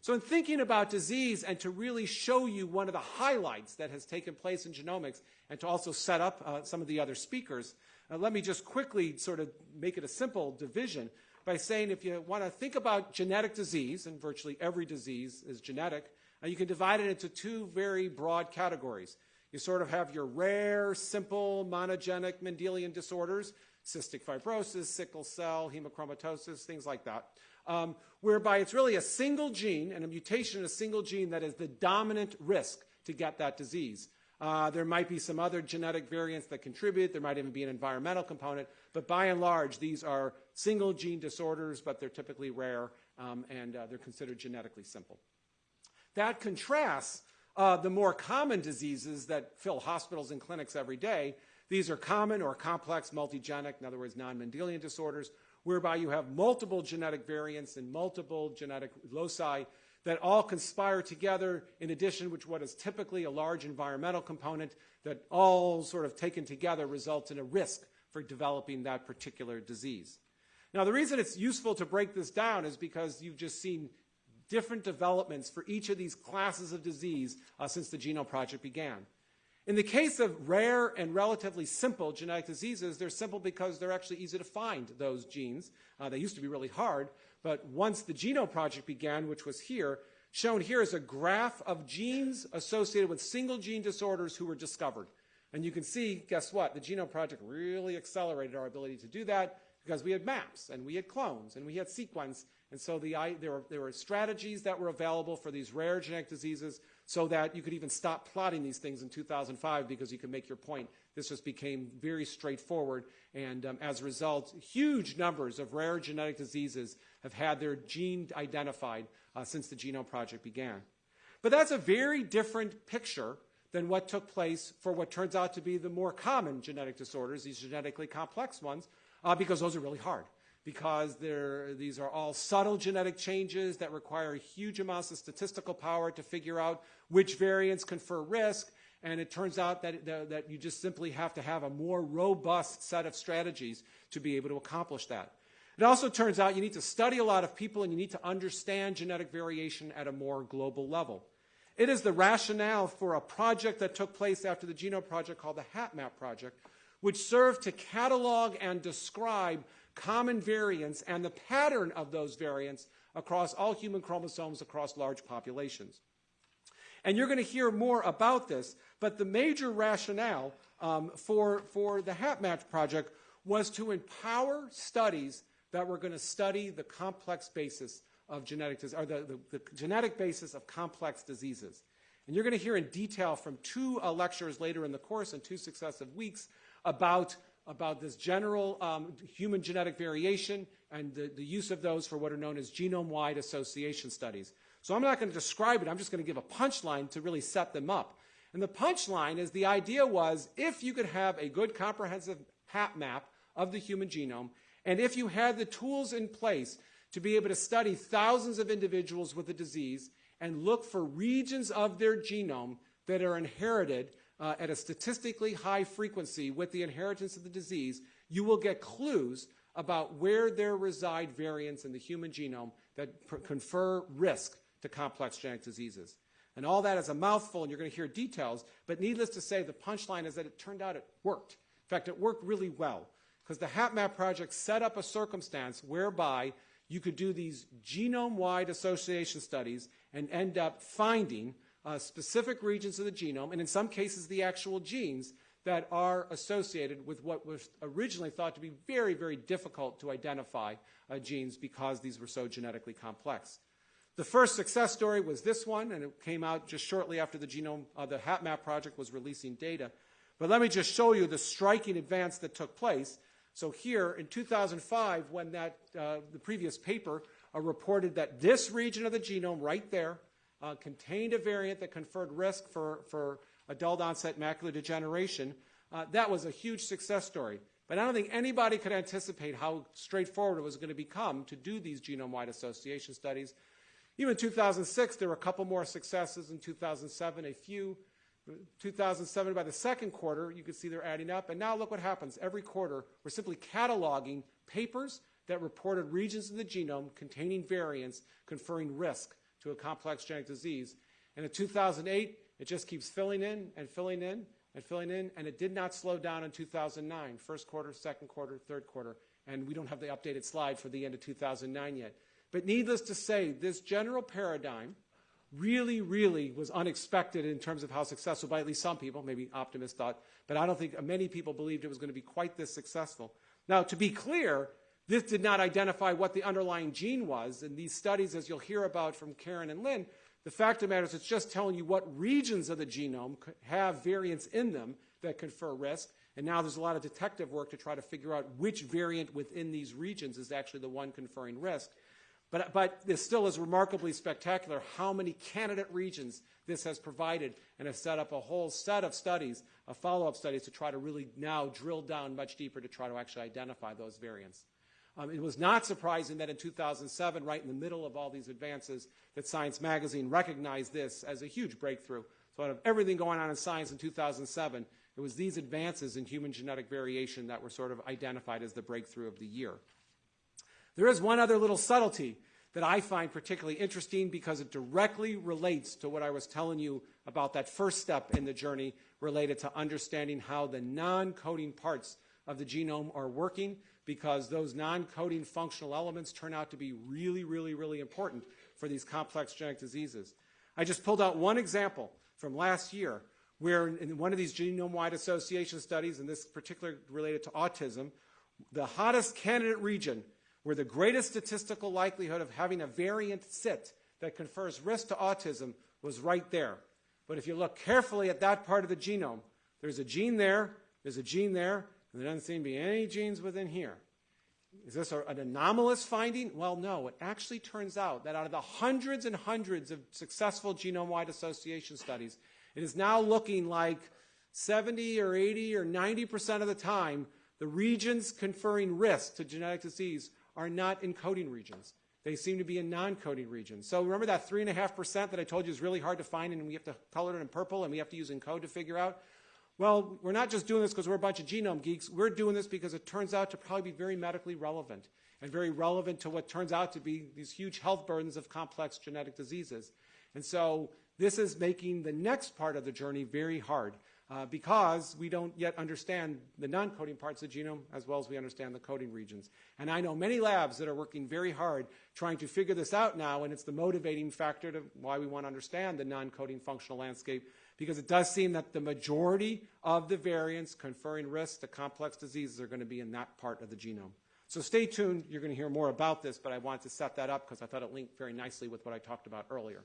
So in thinking about disease and to really show you one of the highlights that has taken place in genomics and to also set up uh, some of the other speakers, uh, let me just quickly sort of make it a simple division by saying if you want to think about genetic disease, and virtually every disease is genetic, uh, you can divide it into two very broad categories. You sort of have your rare, simple, monogenic Mendelian disorders, cystic fibrosis, sickle cell, hemochromatosis, things like that um, whereby it's really a single gene and a mutation in a single gene that is the dominant risk to get that disease. Uh, there might be some other genetic variants that contribute. There might even be an environmental component. But by and large, these are single gene disorders, but they're typically rare um, and uh, they're considered genetically simple. That contrasts uh, the more common diseases that fill hospitals and clinics every day. These are common or complex multigenic, in other words, non Mendelian disorders, whereby you have multiple genetic variants and multiple genetic loci that all conspire together in addition which what is typically a large environmental component that all sort of taken together results in a risk for developing that particular disease. Now the reason it's useful to break this down is because you've just seen different developments for each of these classes of disease uh, since the Genome Project began. In the case of rare and relatively simple genetic diseases, they're simple because they're actually easy to find those genes. Uh, they used to be really hard, but once the Genome Project began, which was here, shown here is a graph of genes associated with single gene disorders who were discovered. And you can see, guess what? The Genome Project really accelerated our ability to do that because we had maps and we had clones and we had sequence. And so the, there, were, there were strategies that were available for these rare genetic diseases so that you could even stop plotting these things in 2005 because you could make your point. This just became very straightforward. And um, as a result, huge numbers of rare genetic diseases have had their gene identified uh, since the Genome Project began. But that's a very different picture than what took place for what turns out to be the more common genetic disorders, these genetically complex ones, uh, because those are really hard. Because these are all subtle genetic changes that require huge amounts of statistical power to figure out which variants confer risk. And it turns out that, that you just simply have to have a more robust set of strategies to be able to accomplish that. It also turns out you need to study a lot of people and you need to understand genetic variation at a more global level. It is the rationale for a project that took place after the Genome Project called the HapMap Project, which served to catalog and describe common variants and the pattern of those variants across all human chromosomes across large populations. And you're going to hear more about this, but the major rationale um, for, for the HapMap project was to empower studies that were going to study the complex basis of genetic or the, the, the, genetic basis of complex diseases. And you're going to hear in detail from two uh, lectures later in the course in two successive weeks about, about this general um, human genetic variation and the, the use of those for what are known as genome-wide association studies. So I'm not going to describe it. I'm just going to give a punchline to really set them up. And the punchline is the idea was if you could have a good comprehensive HapMap of the human genome, and if you had the tools in place to be able to study thousands of individuals with a disease and look for regions of their genome that are inherited uh, at a statistically high frequency with the inheritance of the disease, you will get clues about where there reside variants in the human genome that confer risk to complex genetic diseases. And all that is a mouthful, and you're going to hear details, but needless to say, the punchline is that it turned out it worked. In fact, it worked really well, because the HapMap project set up a circumstance whereby you could do these genome-wide association studies and end up finding uh, specific regions of the genome, and in some cases the actual genes that are associated with what was originally thought to be very, very difficult to identify uh, genes because these were so genetically complex. The first success story was this one, and it came out just shortly after the genome, uh, the HapMap project was releasing data. But let me just show you the striking advance that took place. So here in 2005, when that, uh, the previous paper uh, reported that this region of the genome right there uh, contained a variant that conferred risk for, for adult onset macular degeneration, uh, that was a huge success story. But I don't think anybody could anticipate how straightforward it was going to become to do these genome-wide association studies even in 2006, there were a couple more successes. In 2007, a few. 2007, by the second quarter, you can see they're adding up. And now look what happens. Every quarter, we're simply cataloging papers that reported regions in the genome containing variants conferring risk to a complex genetic disease. And in 2008, it just keeps filling in and filling in and filling in, and it did not slow down in 2009, first quarter, second quarter, third quarter. And we don't have the updated slide for the end of 2009 yet. But needless to say, this general paradigm really, really was unexpected in terms of how successful by at least some people, maybe optimists thought, but I don't think many people believed it was going to be quite this successful. Now, to be clear, this did not identify what the underlying gene was. In these studies, as you'll hear about from Karen and Lynn, the fact of the matter is it's just telling you what regions of the genome have variants in them that confer risk. And now there's a lot of detective work to try to figure out which variant within these regions is actually the one conferring risk. But, but this still is remarkably spectacular how many candidate regions this has provided and has set up a whole set of studies, of follow-up studies to try to really now drill down much deeper to try to actually identify those variants. Um, it was not surprising that in 2007, right in the middle of all these advances, that Science Magazine recognized this as a huge breakthrough. So out of everything going on in science in 2007, it was these advances in human genetic variation that were sort of identified as the breakthrough of the year. There is one other little subtlety that I find particularly interesting because it directly relates to what I was telling you about that first step in the journey related to understanding how the non-coding parts of the genome are working because those non-coding functional elements turn out to be really, really, really important for these complex genetic diseases. I just pulled out one example from last year where in one of these genome-wide association studies, and this particular related to autism, the hottest candidate region where the greatest statistical likelihood of having a variant sit that confers risk to autism was right there. But if you look carefully at that part of the genome, there's a gene there, there's a gene there, and there doesn't seem to be any genes within here. Is this an anomalous finding? Well, no. It actually turns out that out of the hundreds and hundreds of successful genome-wide association studies, it is now looking like 70 or 80 or 90% of the time The regions conferring risk to genetic disease are not encoding regions. They seem to be in non-coding regions. So remember that 3.5% that I told you is really hard to find and we have to color it in purple and we have to use ENCODE to figure out? Well, we're not just doing this because we're a bunch of genome geeks. We're doing this because it turns out to probably be very medically relevant and very relevant to what turns out to be these huge health burdens of complex genetic diseases. And so this is making the next part of the journey very hard uh, because we don't yet understand the non-coding parts of the genome as well as we understand the coding regions. And I know many labs that are working very hard trying to figure this out now, and it's the motivating factor to why we want to understand the non-coding functional landscape because it does seem that the majority of the variants conferring risk to complex diseases are going to be in that part of the genome. So stay tuned. You're going to hear more about this, but I wanted to set that up because I thought it linked very nicely with what I talked about earlier.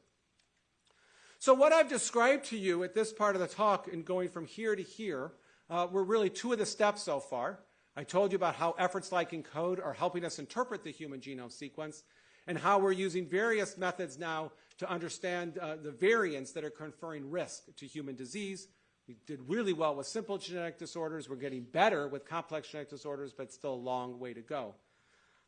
So what I've described to you at this part of the talk and going from here to here uh, were really two of the steps so far. I told you about how efforts like ENCODE are helping us interpret the human genome sequence and how we're using various methods now to understand uh, the variants that are conferring risk to human disease. We did really well with simple genetic disorders. We're getting better with complex genetic disorders, but still a long way to go.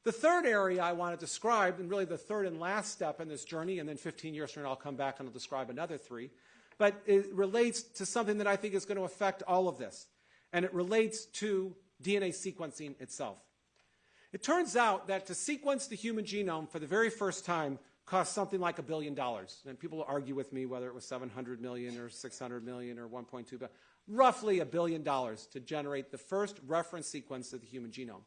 The third area I want to describe, and really the third and last step in this journey, and then 15 years from now I'll come back and I'll describe another three, but it relates to something that I think is going to affect all of this. And it relates to DNA sequencing itself. It turns out that to sequence the human genome for the very first time cost something like a billion dollars. And people argue with me whether it was 700 million or 600 million or 1.2 billion. Roughly a billion dollars to generate the first reference sequence of the human genome.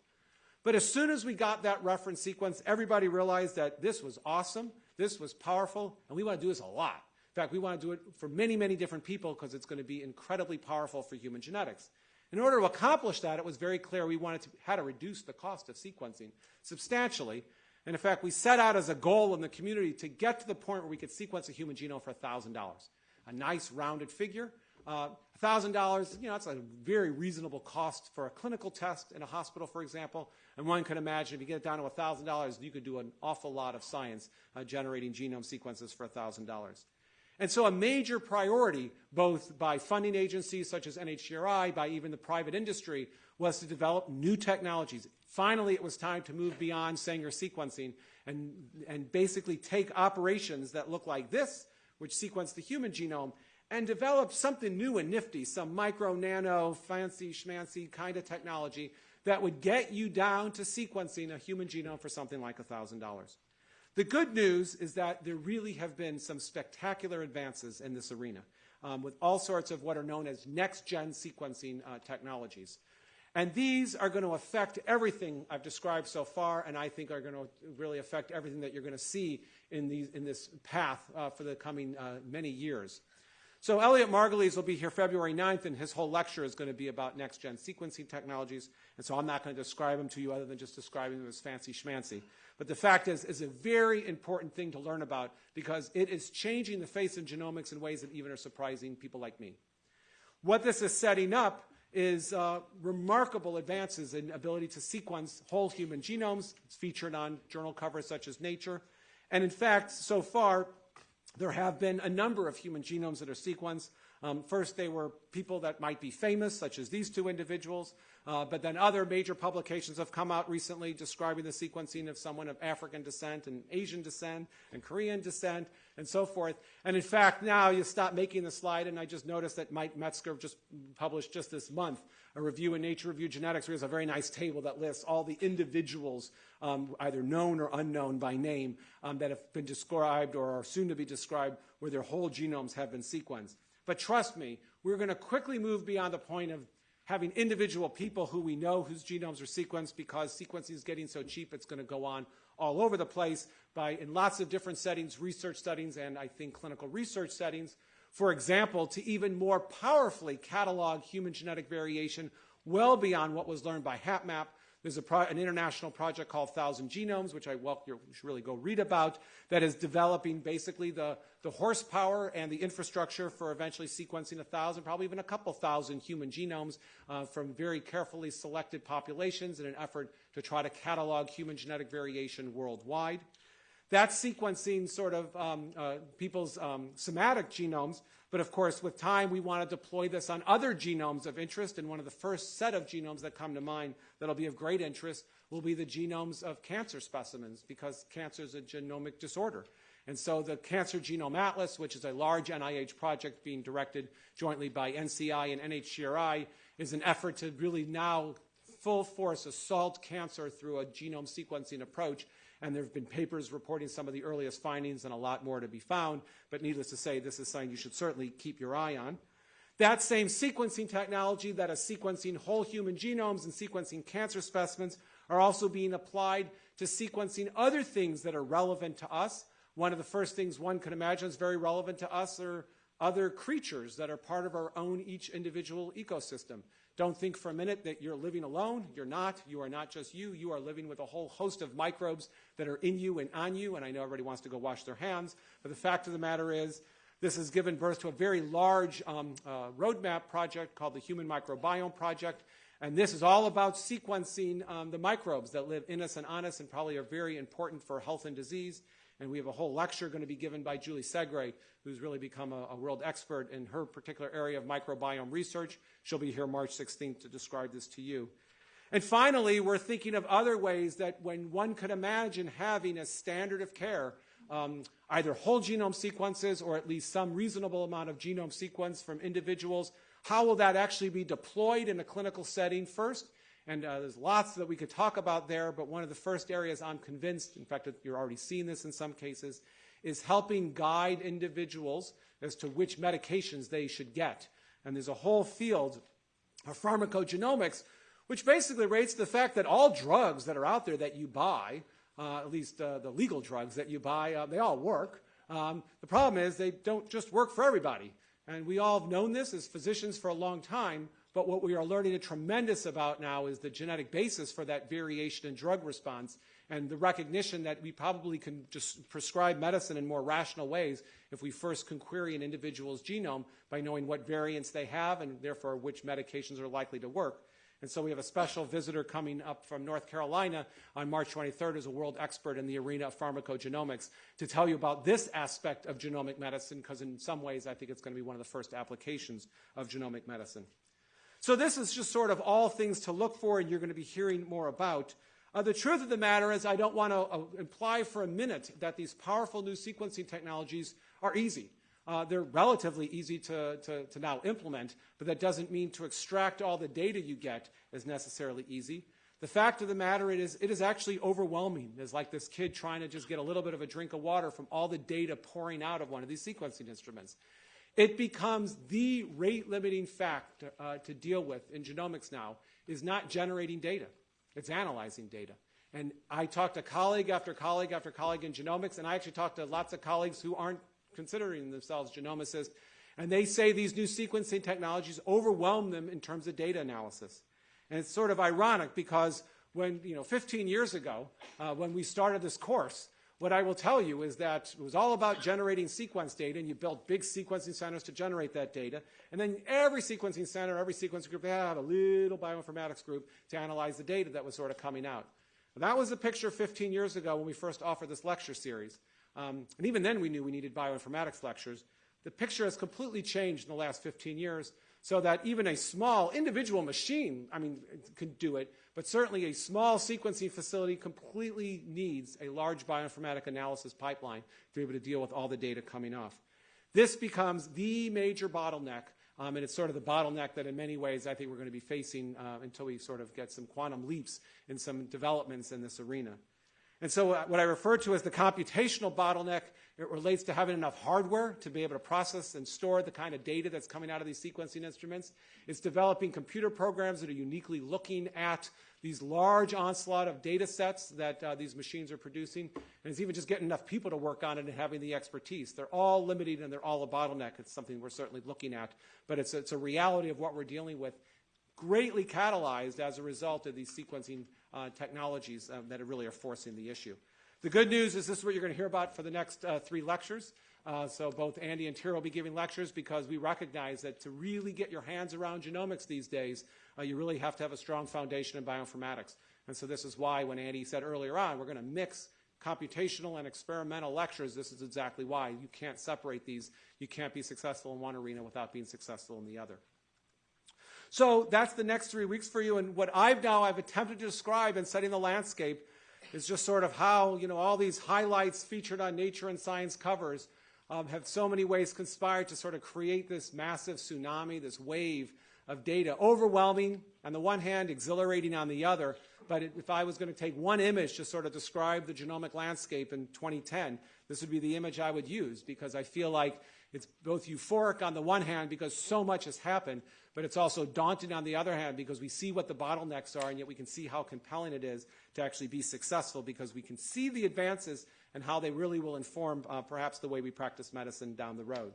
But as soon as we got that reference sequence, everybody realized that this was awesome, this was powerful, and we want to do this a lot. In fact, we want to do it for many, many different people because it's going to be incredibly powerful for human genetics. In order to accomplish that, it was very clear we wanted to how to reduce the cost of sequencing substantially. And in fact, we set out as a goal in the community to get to the point where we could sequence a human genome for $1,000. A nice rounded figure. Uh, $1,000, you know, that's a very reasonable cost for a clinical test in a hospital, for example. And one can imagine if you get it down to $1,000, you could do an awful lot of science uh, generating genome sequences for $1,000. And so a major priority, both by funding agencies such as NHGRI, by even the private industry, was to develop new technologies. Finally, it was time to move beyond Sanger sequencing and, and basically take operations that look like this, which sequence the human genome, and develop something new and nifty, some micro, nano, fancy, schmancy kind of technology that would get you down to sequencing a human genome for something like $1,000. The good news is that there really have been some spectacular advances in this arena um, with all sorts of what are known as next-gen sequencing uh, technologies. And these are going to affect everything I've described so far, and I think are going to really affect everything that you're going to see in, these, in this path uh, for the coming uh, many years. So Elliot Margulies will be here February 9th, and his whole lecture is going to be about next-gen sequencing technologies. And so I'm not going to describe them to you other than just describing them as fancy schmancy. But the fact is, is a very important thing to learn about because it is changing the face of genomics in ways that even are surprising people like me. What this is setting up is uh, remarkable advances in ability to sequence whole human genomes. It's featured on journal covers such as Nature. And in fact, so far, there have been a number of human genomes that are sequenced. Um, first, they were people that might be famous, such as these two individuals, uh, but then other major publications have come out recently describing the sequencing of someone of African descent and Asian descent and Korean descent and so forth. And in fact, now you stop making the slide, and I just noticed that Mike Metzker just published just this month a review in Nature Review Genetics where he has a very nice table that lists all the individuals, um, either known or unknown by name, um, that have been described or are soon to be described where their whole genomes have been sequenced. But trust me, we're going to quickly move beyond the point of having individual people who we know whose genomes are sequenced because sequencing is getting so cheap it's going to go on all over the place by in lots of different settings, research settings, and I think clinical research settings. For example, to even more powerfully catalog human genetic variation well beyond what was learned by HapMap there's an international project called Thousand Genomes, which I welcome you should really go read about, that is developing basically the, the horsepower and the infrastructure for eventually sequencing a thousand, probably even a couple thousand human genomes uh, from very carefully selected populations in an effort to try to catalog human genetic variation worldwide. That sequencing sort of um, uh, people's um, somatic genomes But of course, with time, we want to deploy this on other genomes of interest. And one of the first set of genomes that come to mind that'll be of great interest will be the genomes of cancer specimens because cancer is a genomic disorder. And so the Cancer Genome Atlas, which is a large NIH project being directed jointly by NCI and NHGRI, is an effort to really now full force assault cancer through a genome sequencing approach. And there have been papers reporting some of the earliest findings and a lot more to be found. But needless to say, this is something you should certainly keep your eye on. That same sequencing technology that is sequencing whole human genomes and sequencing cancer specimens are also being applied to sequencing other things that are relevant to us one of the first things one can imagine is very relevant to us are other creatures that are part of our own each individual ecosystem. Don't think for a minute that you're living alone. You're not. You are not just you. You are living with a whole host of microbes that are in you and on you. And I know everybody wants to go wash their hands. But the fact of the matter is, this has given birth to a very large um, uh, roadmap project called the Human Microbiome Project. And this is all about sequencing um, the microbes that live in us and on us and probably are very important for health and disease. And we have a whole lecture going to be given by Julie Segre, who's really become a, a, world expert in her particular area of microbiome research. She'll be here March 16th to describe this to you. And finally, we're thinking of other ways that when one could imagine having a standard of care, um, either whole genome sequences or at least some reasonable amount of genome sequence from individuals, how will that actually be deployed in a clinical setting first? And uh, there's lots that we could talk about there, but one of the first areas I'm convinced, in fact, you're already seeing this in some cases, is helping guide individuals as to which medications they should get. And there's a whole field of pharmacogenomics, which basically rates the fact that all drugs that are out there that you buy, uh, at least uh, the legal drugs that you buy, uh, they all work. Um, the problem is they don't just work for everybody. And we all have known this as physicians for a long time, but what we are learning a tremendous about now is the genetic basis for that variation in drug response and the recognition that we probably can just prescribe medicine in more rational ways if we first can query an individual's genome by knowing what variants they have and therefore which medications are likely to work. And so we have a special visitor coming up from North Carolina on March 23rd as a world expert in the arena of pharmacogenomics to tell you about this aspect of genomic medicine because in some ways I think it's going to be one of the first applications of genomic medicine. So this is just sort of all things to look for, and you're going to be hearing more about. Uh, the truth of the matter is, I don't want to uh, imply for a minute that these powerful new sequencing technologies are easy. Uh, they're relatively easy to, to, to, now implement, but that doesn't mean to extract all the data you get is necessarily easy. The fact of the matter it is, it is actually overwhelming. It's like this kid trying to just get a little bit of a drink of water from all the data pouring out of one of these sequencing instruments. It becomes the rate limiting fact uh, to deal with in genomics now is not generating data, it's analyzing data. And I talked to colleague after colleague after colleague in genomics, and I actually talked to lots of colleagues who aren't considering themselves genomicists, and they say these new sequencing technologies overwhelm them in terms of data analysis. And it's sort of ironic because when, you know, 15 years ago, uh, when we started this course, what I will tell you is that it was all about generating sequence data, and you built big sequencing centers to generate that data. And then every sequencing center, every sequencing group, they have a little bioinformatics group to analyze the data that was sort of coming out. that was the picture 15 years ago when we first offered this lecture series. Um, and even then we knew we needed bioinformatics lectures. The picture has completely changed in the last 15 years so that even a small individual machine, I mean, could do it, but certainly a small sequencing facility completely needs a large bioinformatic analysis pipeline to be able to deal with all the data coming off. This becomes the major bottleneck, um, and it's sort of the bottleneck that in many ways I think we're going to be facing uh, until we sort of get some quantum leaps in some developments in this arena. And so uh, what I refer to as the computational bottleneck it relates to having enough hardware to be able to process and store the kind of data that's coming out of these sequencing instruments. It's developing computer programs that are uniquely looking at these large onslaught of data sets that uh, these machines are producing. And it's even just getting enough people to work on it and having the expertise. They're all limited and they're all a bottleneck. It's something we're certainly looking at. But it's, it's a reality of what we're dealing with, greatly catalyzed as a result of these sequencing uh, technologies uh, that really are forcing the issue. The good news is this is what you're going to hear about for the next uh, three lectures. Uh, so both Andy and Tyra will be giving lectures because we recognize that to really get your hands around genomics these days, uh, you really have to have a strong foundation in bioinformatics. And so this is why when Andy said earlier on, we're going to mix computational and experimental lectures, this is exactly why. You can't separate these. You can't be successful in one arena without being successful in the other. So that's the next three weeks for you. And what I've now I've attempted to describe in setting the landscape is just sort of how you know all these highlights featured on Nature and Science covers um, have so many ways conspired to sort of create this massive tsunami, this wave of data, overwhelming on the one hand, exhilarating on the other. But if I was going to take one image to sort of describe the genomic landscape in 2010, this would be the image I would use because I feel like it's both euphoric on the one hand because so much has happened, but it's also daunting on the other hand because we see what the bottlenecks are and yet we can see how compelling it is to actually be successful because we can see the advances and how they really will inform uh, perhaps the way we practice medicine down the road.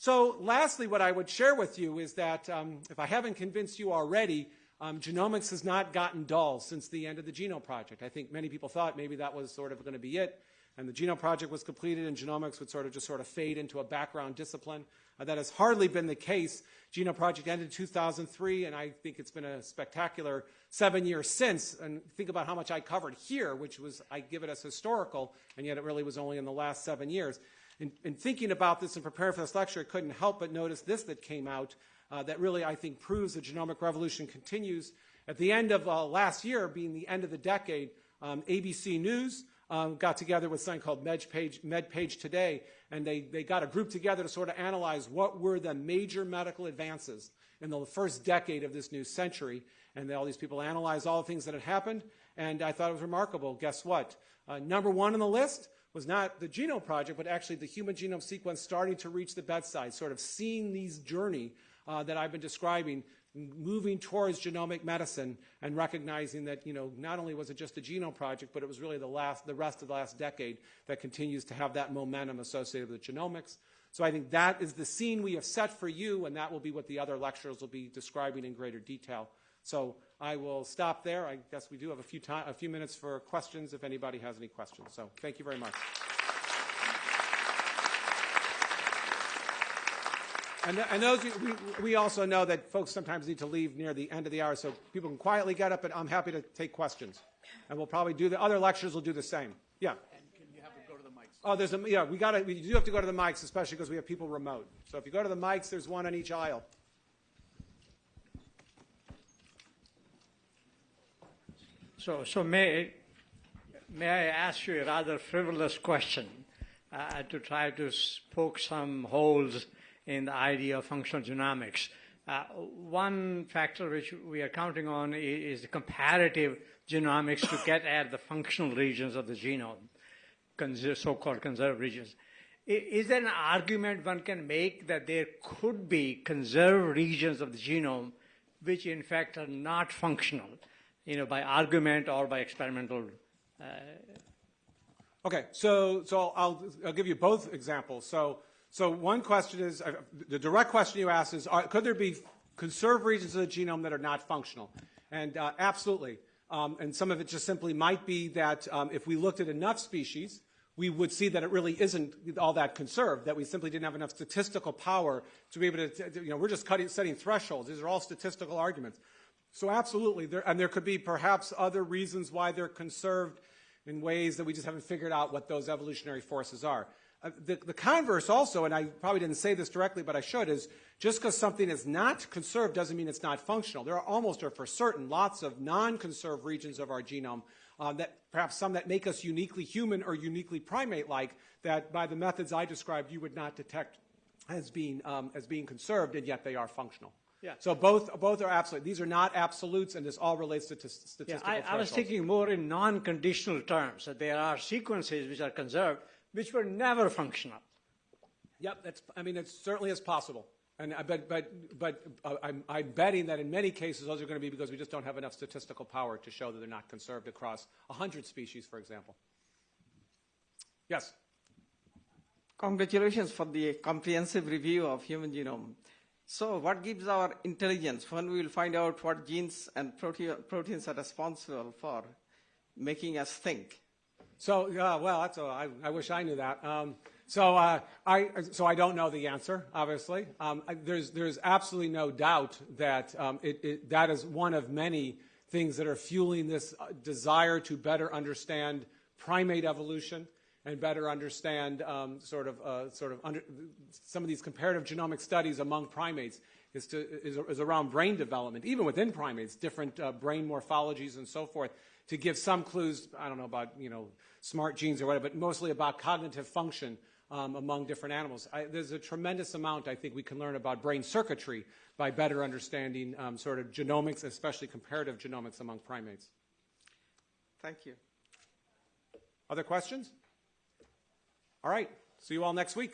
So lastly, what I would share with you is that um, if I haven't convinced you already, um, genomics has not gotten dull since the end of the Genome Project. I think many people thought maybe that was sort of going to be it, and the Genome Project was completed and genomics would sort of just sort of fade into a background discipline. Uh, that has hardly been the case. Genome Project ended in 2003, and I think it's been a spectacular seven years since. And think about how much I covered here, which was, I give it as historical, and yet it really was only in the last seven years. In, in thinking about this and preparing for this lecture, I couldn't help but notice this that came out uh, that really, I think, proves the genomic revolution continues. At the end of uh, last year, being the end of the decade, um, ABC News um, got together with something called MedPage, MedPage Today, and they, they got a group together to sort of analyze what were the major medical advances in the first decade of this new century. And all these people analyzed all the things that had happened, and I thought it was remarkable. Guess what? Uh, number one on the list was not the Genome Project, but actually the human genome sequence starting to reach the bedside, sort of seeing these journey uh, that I've been describing moving towards genomic medicine and recognizing that, you know, not only was it just the genome project, but it was really the last, the rest of the last decade that continues to have that momentum associated with genomics. So I think that is the scene we have set for you, and that will be what the other lecturers will be describing in greater detail. So I will stop there. I guess we do have a few, time, a few minutes for questions if anybody has any questions. So thank you very much. And, and those, we, we also know that folks sometimes need to leave near the end of the hour, so people can quietly get up, and I'm happy to take questions. And we'll probably do the other lectures will do the same. Yeah. Can you have to go to the mics? Oh, there's a, yeah, we got to, we do have to go to the mics, especially because we have people remote. So if you go to the mics, there's one on each aisle. So, so may, may I ask you a rather frivolous question uh, to try to poke some holes in the idea of functional genomics. Uh, one factor which we are counting on is, the comparative genomics to get at the functional regions of the genome, so-called conserved regions. Is there an argument one can make that there could be conserved regions of the genome which in fact are not functional, you know, by argument or by experimental uh, Okay, so so I'll I'll give you both examples. So so one question is, uh, the direct question you asked is, are, could there be conserved regions of the genome that are not functional? And uh, absolutely. Um, and some of it just simply might be that um, if we looked at enough species, we would see that it really isn't all that conserved, that we simply didn't have enough statistical power to be able to, you know, we're just cutting, setting thresholds. These are all statistical arguments. So absolutely, there, and there could be perhaps other reasons why they're conserved in ways that we just haven't figured out what those evolutionary forces are. Uh, the, the, converse also, and I probably didn't say this directly, but I should, is just because something is not conserved doesn't mean it's not functional. There are almost or for certain lots of non-conserved regions of our genome uh, that perhaps some that make us uniquely human or uniquely primate-like that by the methods I described you would not detect as being, um, as being conserved, and yet they are functional. Yeah. So both, both are absolute. These are not absolutes, and this all relates to t- statistical yeah, I, I was thinking more in non-conditional terms, that there are sequences which are conserved, which were never functional. Yep, that's, I mean, it certainly is possible. And, uh, but but, but uh, I'm, I'm, betting that in many cases those are going to be because we just don't have enough statistical power to show that they're not conserved across 100 species, for example. Yes? Congratulations for the comprehensive review of human genome. So what gives our intelligence when we will find out what genes and proteins are responsible for making us think? So, uh, well, that's a, I, I wish I knew that. Um, so, uh, I, so I don't know the answer, obviously. Um, there's, there's absolutely no doubt that um, it, it, that is one of many things that are fueling this uh, desire to better understand primate evolution and better understand um, sort of uh, sort of under, some of these comparative genomic studies among primates is, to, is, is around brain development, even within primates, different uh, brain morphologies and so forth, to give some clues. I don't know about you know smart genes or whatever, but mostly about cognitive function um, among different animals. I, there's a tremendous amount I think we can learn about brain circuitry by better understanding um, sort of genomics, especially comparative genomics among primates. Thank you. Other questions? All right. See you all next week.